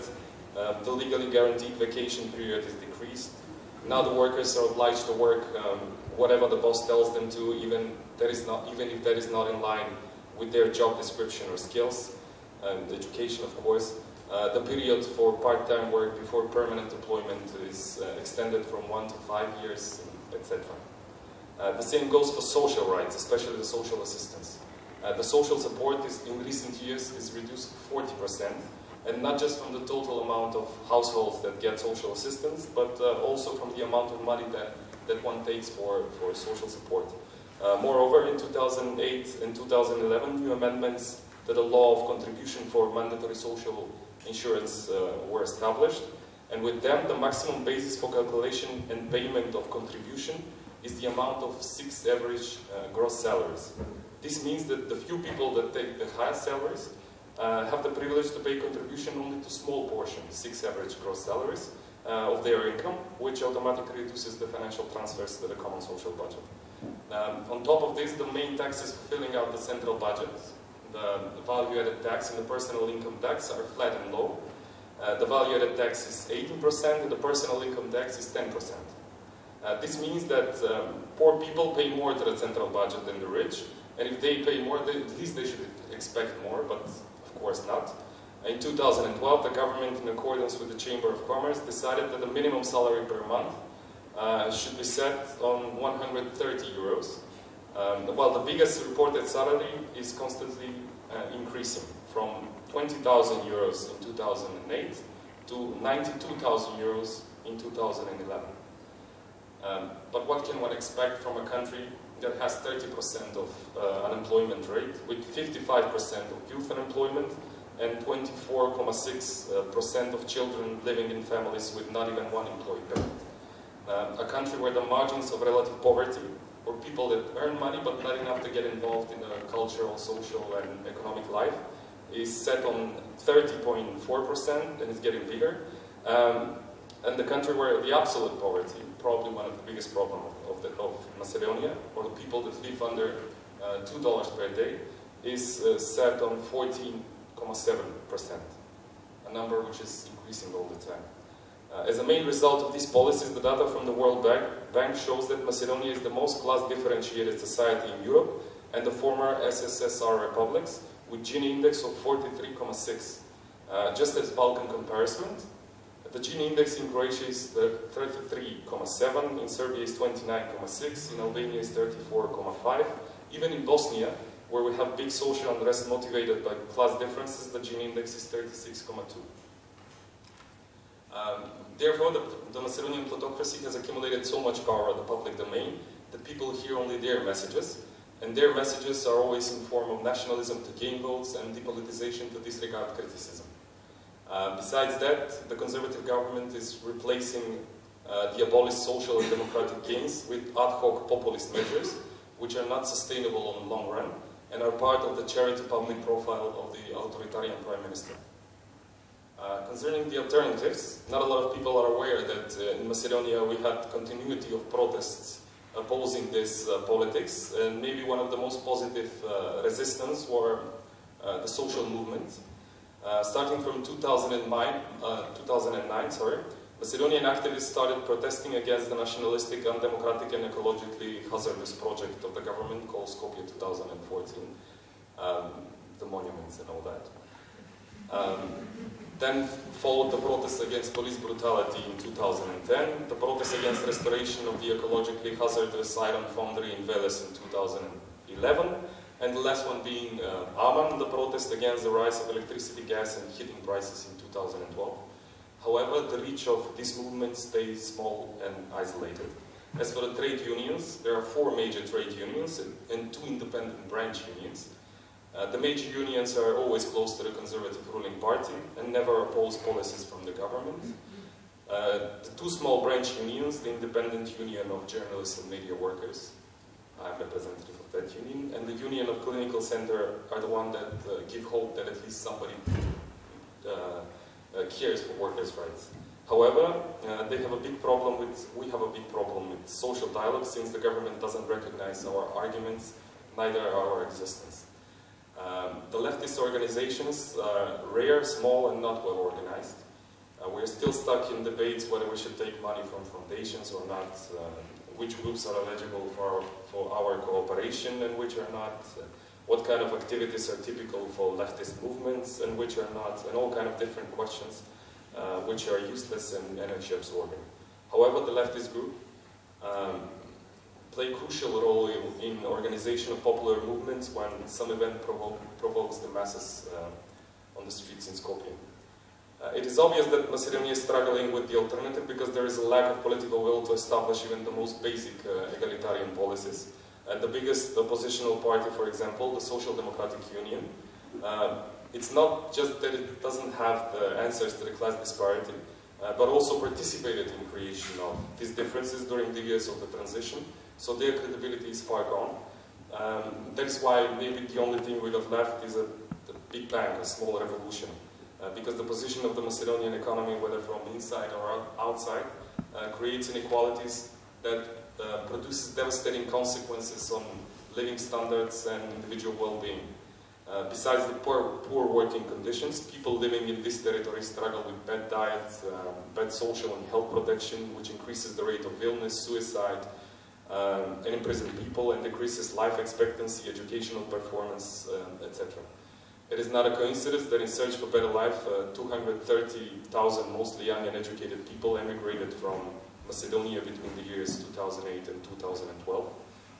Uh, the legally guaranteed vacation period is decreased. Now the workers are obliged to work um, whatever the boss tells them to, even, that is not, even if that is not in line with their job description or skills, and education of course. Uh, the period for part-time work before permanent employment is uh, extended from one to five years, etc. Uh, the same goes for social rights, especially the social assistance. Uh, the social support is, in recent years is reduced 40%, and not just from the total amount of households that get social assistance, but uh, also from the amount of money that, that one takes for, for social support. Uh, moreover, in 2008 and 2011, new amendments to the law of contribution for mandatory social insurance uh, were established, and with them, the maximum basis for calculation and payment of contribution is the amount of six average uh, gross salaries. This means that the few people that take the highest salaries uh, have the privilege to pay contribution only to small portion, six average gross salaries, uh, of their income, which automatically reduces the financial transfers to the common social budget. Um, on top of this, the main tax is filling out the central budget, the, the value-added tax and the personal income tax are flat and low. Uh, the value-added tax is 18% and the personal income tax is 10%. Uh, this means that um, poor people pay more to the central budget than the rich, and if they pay more, they, at least they should expect more, but of course not. In 2012, the government, in accordance with the Chamber of Commerce, decided that the minimum salary per month uh, should be set on 130 euros, um, while the biggest reported salary is constantly uh, increasing from 20,000 euros in 2008 to 92,000 euros in 2011. Um, but what can one expect from a country that has 30% of uh, unemployment rate, with 55% of youth unemployment and 24.6% of children living in families with not even one employee parent. Uh, a country where the margins of relative poverty, or people that earn money but not enough to get involved in the cultural, social and economic life, is set on 30.4% and it's getting bigger. Um, and the country where the absolute poverty, probably one of the biggest problems of, the, of Macedonia, or the people that live under uh, $2 per day, is uh, set on 14.7%, a number which is increasing all the time. Uh, as a main result of these policies, the data from the World Bank, Bank shows that Macedonia is the most class-differentiated society in Europe and the former SSSR republics, with Gini index of 43.6. Uh, just as Balkan comparison, the Gini index in Croatia is 33.7, in Serbia is 29.6, in Albania is 34.5. Even in Bosnia, where we have big social unrest motivated by class differences, the Gini index is 36.2. Um, therefore, the, the, Macedonian plutocracy has accumulated so much power in the public domain that people hear only their messages, and their messages are always in form of nationalism to gain votes and depolitization to disregard criticism. Uh, besides that, the conservative government is replacing uh, the abolished social and democratic gains with ad hoc populist measures, which are not sustainable on the long run, and are part of the charity public profile of the authoritarian prime minister. Uh, concerning the alternatives, not a lot of people are aware that uh, in Macedonia we had continuity of protests opposing this uh, politics, and maybe one of the most positive uh, resistance were the social movement, uh, starting from 2009, uh, 2009 sorry, Macedonian activists started protesting against the nationalistic, undemocratic and ecologically hazardous project of the government called Skopje 2014, um, the monuments and all that. Um, then followed the protests against police brutality in 2010, the protests against restoration of the ecologically hazardous iron foundry in Veles in 2011, and the last one being uh, Aman, the protest against the rise of electricity, gas and heating prices in 2012. However, the reach of this movement stays small and isolated. As for the trade unions, there are four major trade unions and, and two independent branch unions. Uh, the major unions are always close to the conservative ruling party and never oppose policies from the government. Uh, the two small branch unions, the Independent Union of Journalists and Media Workers, I'm representative of that union, and the Union of Clinical Center are the one that uh, give hope that at least somebody uh, uh, cares for workers' rights. However, they have a big problem with, we have a big problem with social dialogue since the government doesn't recognize our arguments, neither our existence. Um, the leftist organizations are rare, small, and not well organized. Uh, we're still stuck in debates whether we should take money from foundations or not, uh, which groups are eligible for our, for our cooperation and which are not, uh, what kind of activities are typical for leftist movements and which are not, and all kind of different questions uh, which are useless and energy absorbing. However, the leftist group um, play crucial role in, in, organization of popular movements when some event provo provokes the masses uh, on the streets in Skopje. Uh, it is obvious that Macedonia is struggling with the alternative because there is a lack of political will to establish even the most basic uh, egalitarian policies. And the biggest oppositional party, for example, the Social Democratic Union, uh, it's not just that it doesn't have the answers to the class disparity, uh, but also participated in creation of these differences during the years of the transition, so their credibility is far gone. Um, that is why maybe the only thing we got left is a, a big bang, a small revolution. Uh, because the position of the Macedonian economy, whether from inside or outside, uh, creates inequalities that uh, produces devastating consequences on living standards and individual well-being. Uh, besides the poor, poor, working conditions, people living in this territory struggle with bad diet, um, bad social and health protection, which increases the rate of illness, suicide, um, and imprisoned people, and decreases life expectancy, educational performance, um, etc. It is not a coincidence that in search for better life, uh, 230,000 mostly young and educated people emigrated from Macedonia between the years 2008 and 2012.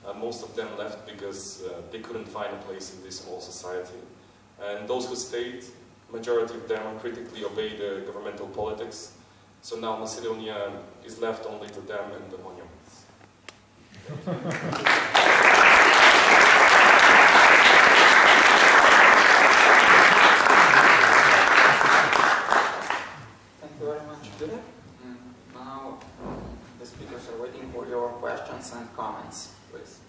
Uh, most of them left because uh, they couldn't find a place in this small society. And those who stayed, majority of them critically obeyed the governmental politics. So now Macedonia is left only to them and the monuments. and comments, please.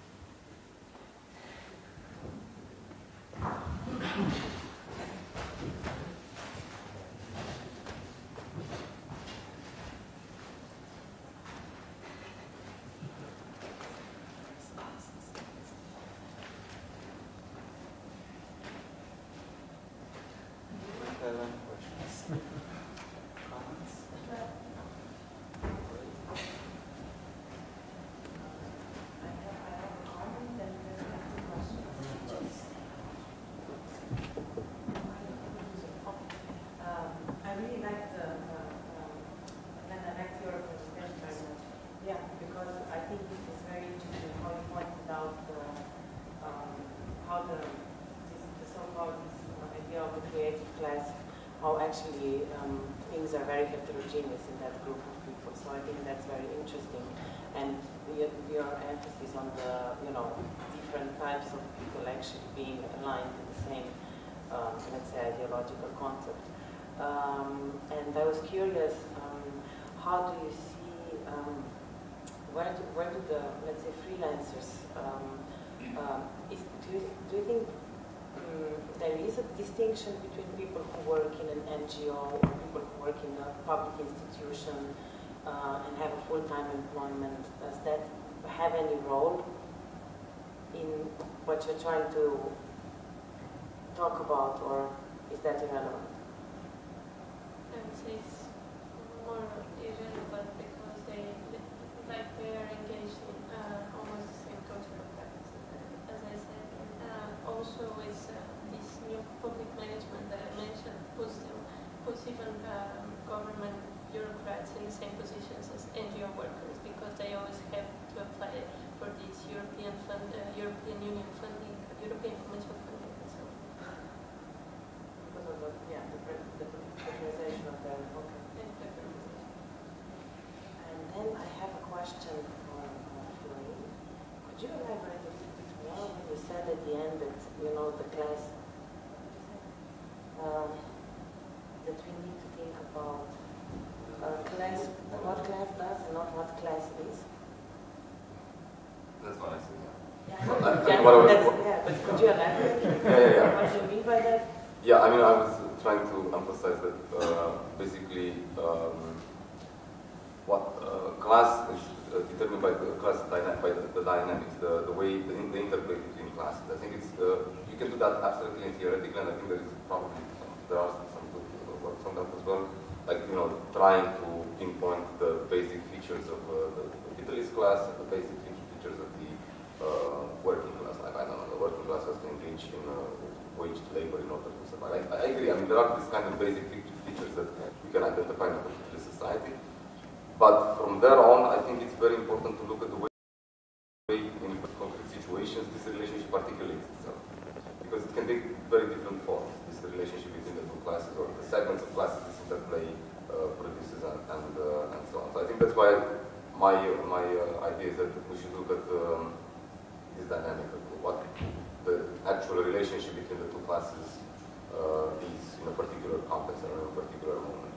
actually um, things are very heterogeneous in that group of people. So I think that's very interesting. And your, your emphasis on the, you know, different types of people actually being aligned in the same, um, let's say, ideological concept. Um, and I was curious, um, how do you see, um, where, do, where do the, let's say, freelancers, uh, is, do, you, do you think um, there is a distinction between people who work in an NGO or people who work in a public institution uh, and have a full-time employment. Does that have any role in what you're trying to talk about or is that irrelevant? I would say it's more irrelevant because they, like they are engaged in uh, almost the same cultural practice as I said. Uh, also it's uh, new public management that I mentioned puts, them, puts even um, government bureaucrats in the same positions as NGO workers because they always have to apply for this European fund, uh, European Union funding, European Commission funding, and so. Because of the, yeah, the, the, the of their okay. And, and then I have a question for uh, Florin. Could you elaborate a little bit more when you said at the end that, you know, the class, uh, that we need to think about class, what class does and not what class is. That's what I said, yeah. Yeah, Well, I yeah, what I was- yeah, but could you elaborate? *laughs* Yeah, yeah, yeah. What do you mean by that? Yeah, I mean, I was trying to emphasize that uh, basically um, what uh, class is uh, determined by the class dyna- by the, the dynamics, the, the way the, the interplay between classes. I think it's uh, you can do that abstractly and theoretically, and I think there is probably some, there are some good works on that as well. Like you know, trying to pinpoint the basic features of uh, the, capitalist class and the basic features of the uh, working class. Like I don't know, the working class has to engage in uh, waged labor in order to survive. I, I agree. I mean, there are these kind of basic features that we can identify in a particular society. But from there on, I think it's very important to look at the way in concrete situations this relationship articulates itself. Because it can take very different forms, this relationship between the two classes or the segments of classes this interplay uh, produces and, and, uh, and so on. So I think that's why my, my uh, idea is that we should look at um, this dynamic what the actual relationship between the two classes uh, is in a particular context or in a particular moment.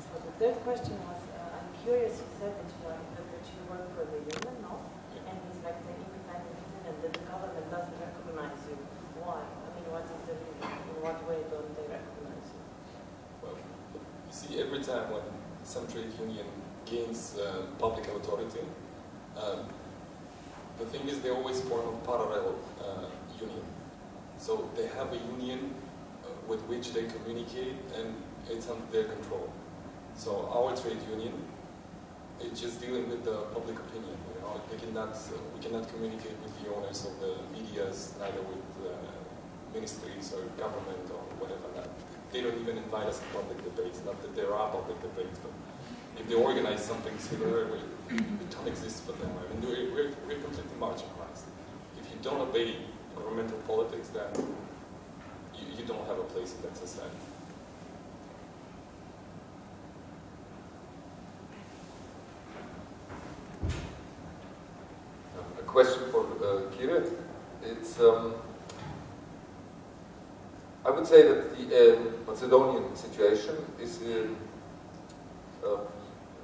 So the third question was, uh, I'm curious, you said that you, you work for the union, no? And it's like the independent union and that the government doesn't recognize you. Why? I mean, what is the reason? In what way don't they recognize you? Well, every time when some trade union gains uh, public authority, um, the thing is they always form a parallel uh, union. So they have a union uh, with which they communicate and it's under their control. So our trade union is just dealing with the public opinion. You know, we cannot uh, we cannot communicate with the owners of the media's, neither with uh, ministries or government or they don't even invite us to public debates. Not that there are public debates, but if they organize something similar, we, we don't exist for them. I mean, we're, we're, completely marginalized. If you don't obey governmental politics, then you, you don't have a place in that society. A question for uh. It's, um, I would say that the uh, Macedonian situation is uh, uh,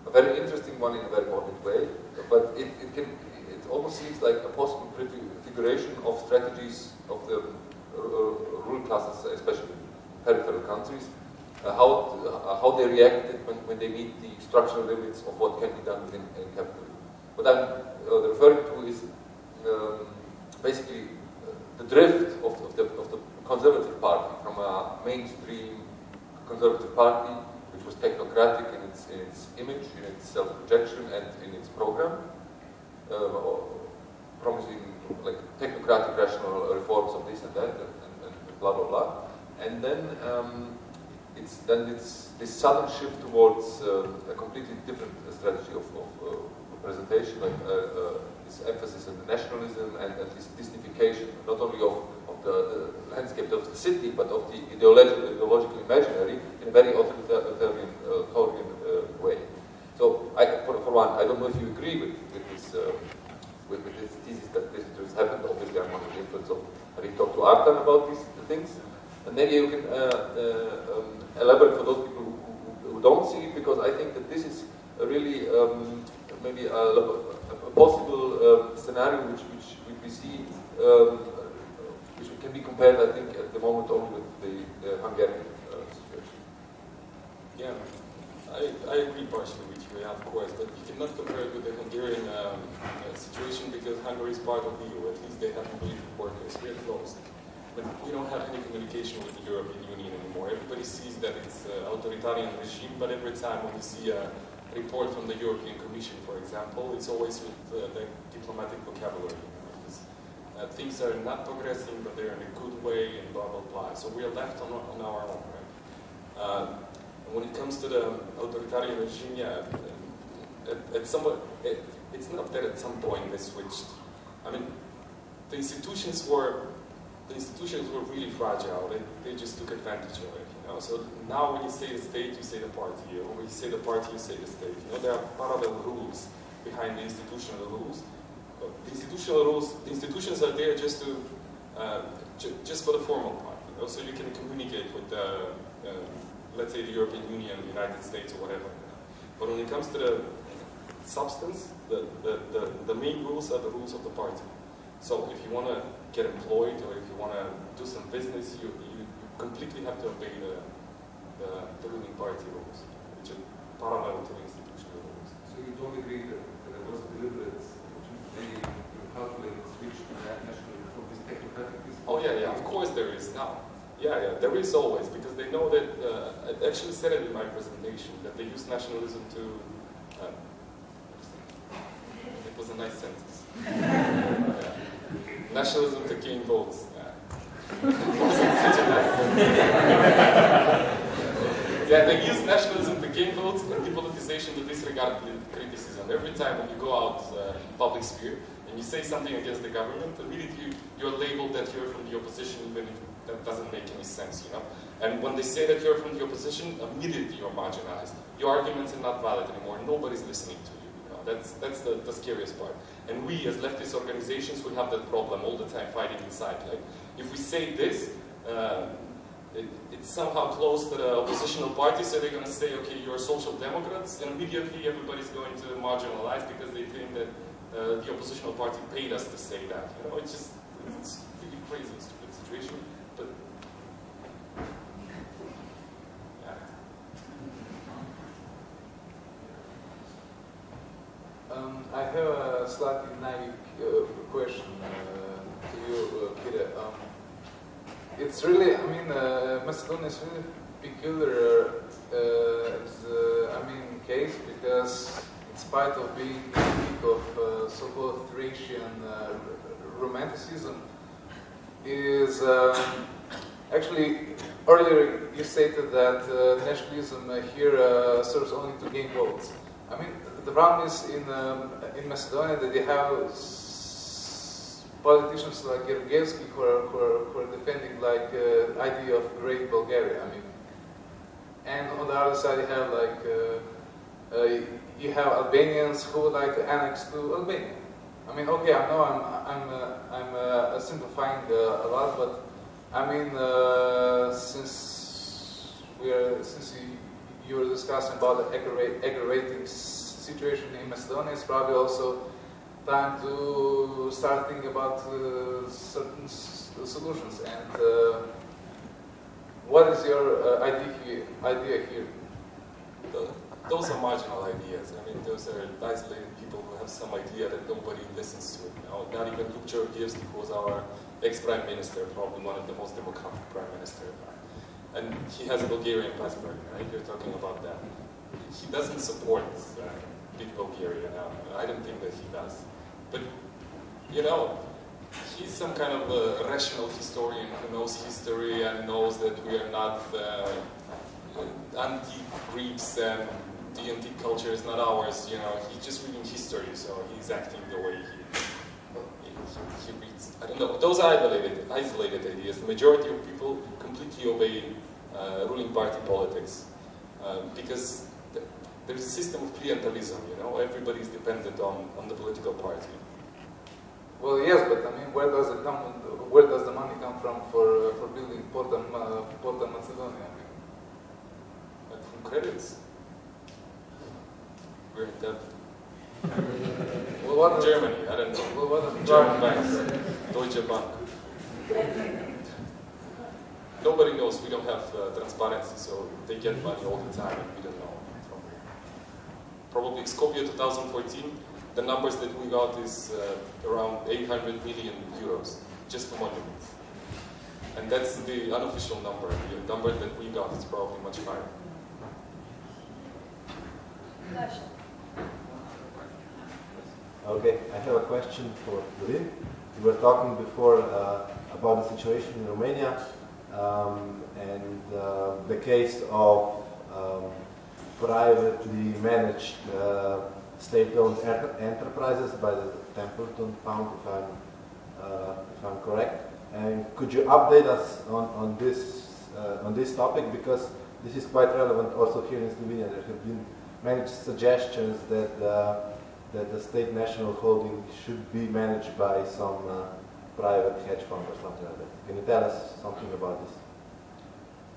a very interesting one in a very modern way, but it, it, can, it almost seems like a possible configuration of strategies of the uh, rural classes, especially peripheral countries, uh, how, uh, how they reacted when, when they meet the structural limits of what can be done within uh, capitalism. What I'm uh, referring to is um, basically uh, the drift of, of, the, of the conservative party from a mainstream conservative party, which was technocratic in its, in its image, in its self-projection, and in its program, uh, promising like technocratic rational reforms of this and that, and, and, blah blah blah. And then um, it's then it's this sudden shift towards uh, a completely different strategy of, of uh, presentation, like uh, uh, this emphasis on nationalism and, this Disneyfication, not only of the, the, landscape of the city, but of the ideological, ideological imaginary in a very authoritarian, uh, uh, way. So, I, for, for one, I don't know if you agree with, with this uh, with, with, this thesis that this has happened. Obviously, I'm under the influence of having talked to Artan about these things. And maybe you can uh, uh, um, elaborate for those people who, who, don't see it, because I think that this is a really um, maybe a, a possible um, scenario which, which, which we see, um, can be compared, I think, at the moment only with the, Hungarian uh, situation. Yeah, I, I agree partially with you, yeah, of course, but you cannot compare it with the Hungarian um, uh, situation because Hungary is part of the EU. At least they have military workers. We're closed. But we don't have any communication with the European Union anymore. Everybody sees that it's an authoritarian regime, but every time when you see a report from the European Commission, for example, it's always with uh, the diplomatic vocabulary. Things are not progressing, but they're in a good way, and blah blah blah. So we are left on, on our own. Right? Uh, when it comes to the authoritarian regime, yeah, at, at some it, it's not that at some point they switched. I mean, the institutions were the institutions were really fragile. They, they just took advantage of it. You know? So now when you say the state, you say the party. Or when you say the party, you say the state. You know, there are parallel rules behind the institutional rules. The institutional rules, the institutions are there just to, uh, ju just for the formal part. Also, you can communicate with uh, let's say, the European Union, the United States, or whatever. But when it comes to the substance, the, the, the, the main rules are the rules of the party. So if you want to get employed or if you want to do some business, you, you completely have to obey the, the, the ruling party rules, which are parallel to the institutional rules. So you don't agree that there was a deliberate, switch to that this technocratic Oh yeah, yeah, of course there is now. Yeah, yeah, there is always, because they know that, uh, I actually said it in my presentation, that they use nationalism to, uh, it was a nice sentence. Yeah. *laughs* Nationalism to gain votes. *laughs* Yeah. they use nationalism to gain votes and depoliticization to disregard criticism. Every time when you go out uh, public sphere and you say something against the government, immediately you're labeled that you're from the opposition, even if that doesn't make any sense, you know. And when they say that you're from the opposition, immediately you're marginalized. Your arguments are not valid anymore. Nobody's listening to you. you know? That's that's the, the scariest part. And we, as leftist organizations, we have that problem all the time, fighting inside. Like, if we say this, uh, it, it's somehow close to the oppositional party, so they're going to say, okay, you're social democrats, and immediately everybody's going to marginalize because they think that uh, the oppositional party paid us to say that. You know, it's just it's really crazy, stupid situation. But yeah. Um, I have a slightly naive uh, question uh, to you, uh, Kira. Um, it's really, I mean, uh, Macedonia is really peculiar, uh, uh, I mean, case because in spite of being the peak of uh, so-called Thracian uh, romanticism, is um, actually earlier you stated that uh, nationalism here serves only to gain votes. I mean, the problem is in um, in Macedonia that they have politicians like Georgievski who are, who are, who are defending like uh, idea of great Bulgaria. I mean, and on the other side you have like uh, uh, you have Albanians who would like to annex to Albania. I mean, okay, I know I'm I'm uh, I'm uh, simplifying uh, a lot, but I mean, uh, since we are since you, you were discussing about the aggravating situation in Macedonia, it's probably also time to start thinking about uh, certain solutions. And uh, what is your uh, idea here? Idea here? Th- Those are marginal ideas. I mean, those are isolated people who have some idea that nobody listens to. You know, not even Luke Georgievski, who was our ex-prime minister, probably one of the most democratic prime ministers. And he has a Bulgarian passport, right? You're talking about that. He doesn't support uh, big Bulgaria now. I don't think that he does. But, you know, he's some kind of a rational historian who knows history and knows that we are not uh, antique Greeks and the antique culture is not ours. You know, he's just reading history, so he's acting the way he, he, he reads. I don't know. Those are isolated, isolated ideas. The majority of people completely obey uh, ruling party politics uh, because there's a system of clientelism. You know, everybody's dependent on, on the political party. Well, yes, but I mean, where does it come? Where does the money come from for uh, for building Porta, uh, Porta Macedonia? I mean, Like from credits. We're in debt. well, what Germany, I don't know. Well, what are German banks, Deutsche Bank. Nobody knows. We don't have uh, transparency, so they get money all the time, and we don't know. from where. Probably Skopje 2014, the numbers that we got is uh, around 800 million euros just for monuments. And that's the unofficial number. The number that we got is probably much higher. Okay, I have a question for Lynn. We were talking before uh, about the situation in Romania um, and uh, the case of um, privately managed uh, state-owned enterprises by the Templeton Fund, if I'm, uh, if I'm correct. And could you update us on, on, this, uh, on this topic? Because this is quite relevant also here in Slovenia. There have been many suggestions that that the state national holding should be managed by some uh, private hedge fund or something like that. Can you tell us something about this?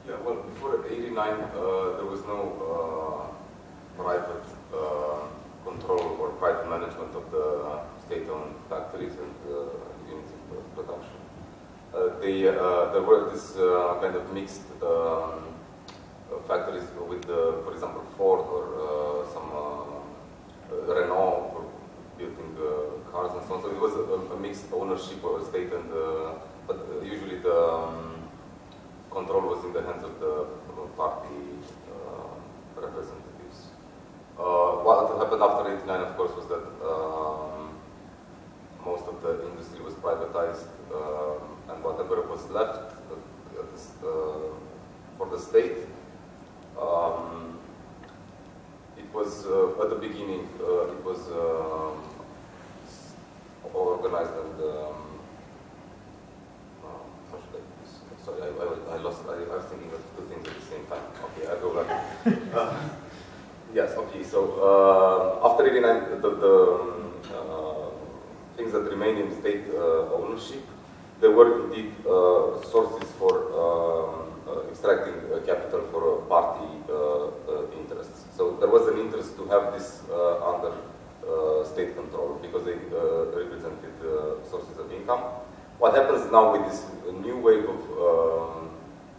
Yeah, well, before 89, uh, there was no uh, private uh, control or private management of the state-owned factories and uh, units of production. Uh, they, uh, there were this kind of mixed um, factories with, for example, Ford or some Renault for building cars and so on. So it was a, a mixed ownership or state and, but usually the um, control was in the hands of the party uh, representatives. Uh, what happened after 89, of course, was that um, most of the industry was privatized um, and whatever was left uh, for the state, um, it was, uh, at the beginning, uh, it was um, organized and um, sorry, I, I, I lost, I, I, was thinking of two things at the same time. Okay, I'll go back. *laughs* uh, yes, okay, so uh, after 89, the, the um, uh, things that remain in state uh, ownership, there were indeed uh, sources for um, uh, extracting capital for party interests. So there was an interest to have this under state control because they represented sources of income. What happens now with this new wave of um,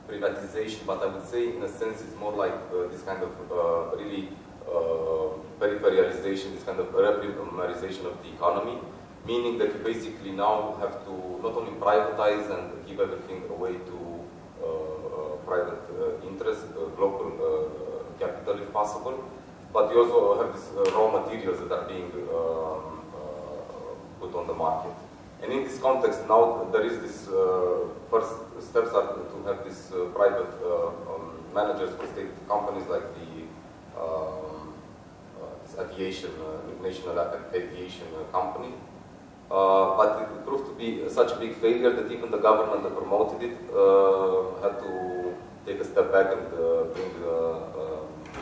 privatization, but I would say in a sense it's more like uh, this kind of uh, really uh, peripheralization, this kind of reprimarization of the economy, meaning that you basically now have to not only privatize and give everything away to uh, uh, private uh, interest, global capital if possible, but you also have these raw materials that are being um, put on the market. And in this context, now there is this uh, first steps are to have these uh, private uh, um, managers for state companies like the um, uh, aviation, uh, national aviation company. but it proved to be such a big failure that even the government that promoted it had to take a step back and bring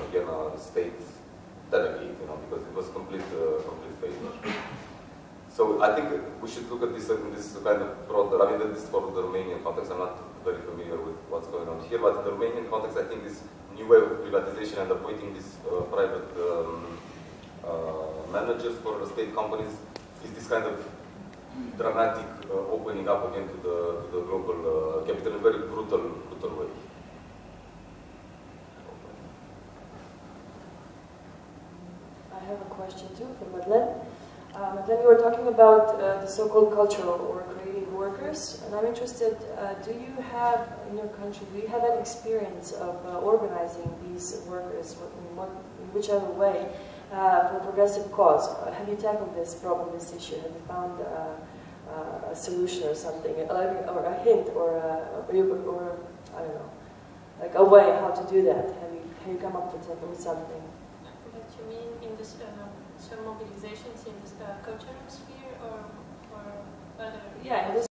again a state delegate, you know, because it was complete, complete failure. So I think we should look at this in this kind of broader, I mean this for the Romanian context, I'm not very familiar with what's going on here, but in the Romanian context I think this new way of privatization and appointing these uh, private um, uh, managers for state companies is this kind of dramatic uh, opening up again to the, to the global uh, capital in a very brutal, brutal way. I have a question too for Madeleine. Um, then you were talking about uh, the so-called cultural or creative workers, and I'm interested, uh, do you have, in your country, do you have an experience of uh, organizing these workers in, what, in whichever way uh, for a progressive cause? Uh, have you tackled this problem, this issue? Have you found uh, a solution or something, or a hint, or, a, or, I don't know, like a way how to do that? Have you, have you come up with, something? What you mean in this some mobilizations in the uh, cultural sphere or, or other? Yeah, in the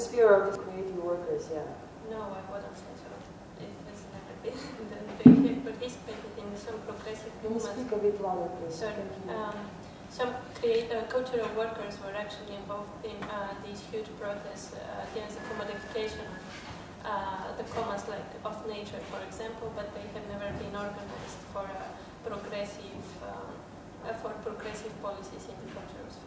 sphere of the creative workers, yeah. No, I wouldn't say so. It has never been. *laughs* they have participated in some progressive movements. Can you speak a bit louder, please? Sorry. Um, some create, uh, cultural workers were actually involved in uh, these huge protests uh, against the commodification of uh, the commons like of nature, for example, but they have never been organized for a progressive um, uh, for progressive policies in the sphere.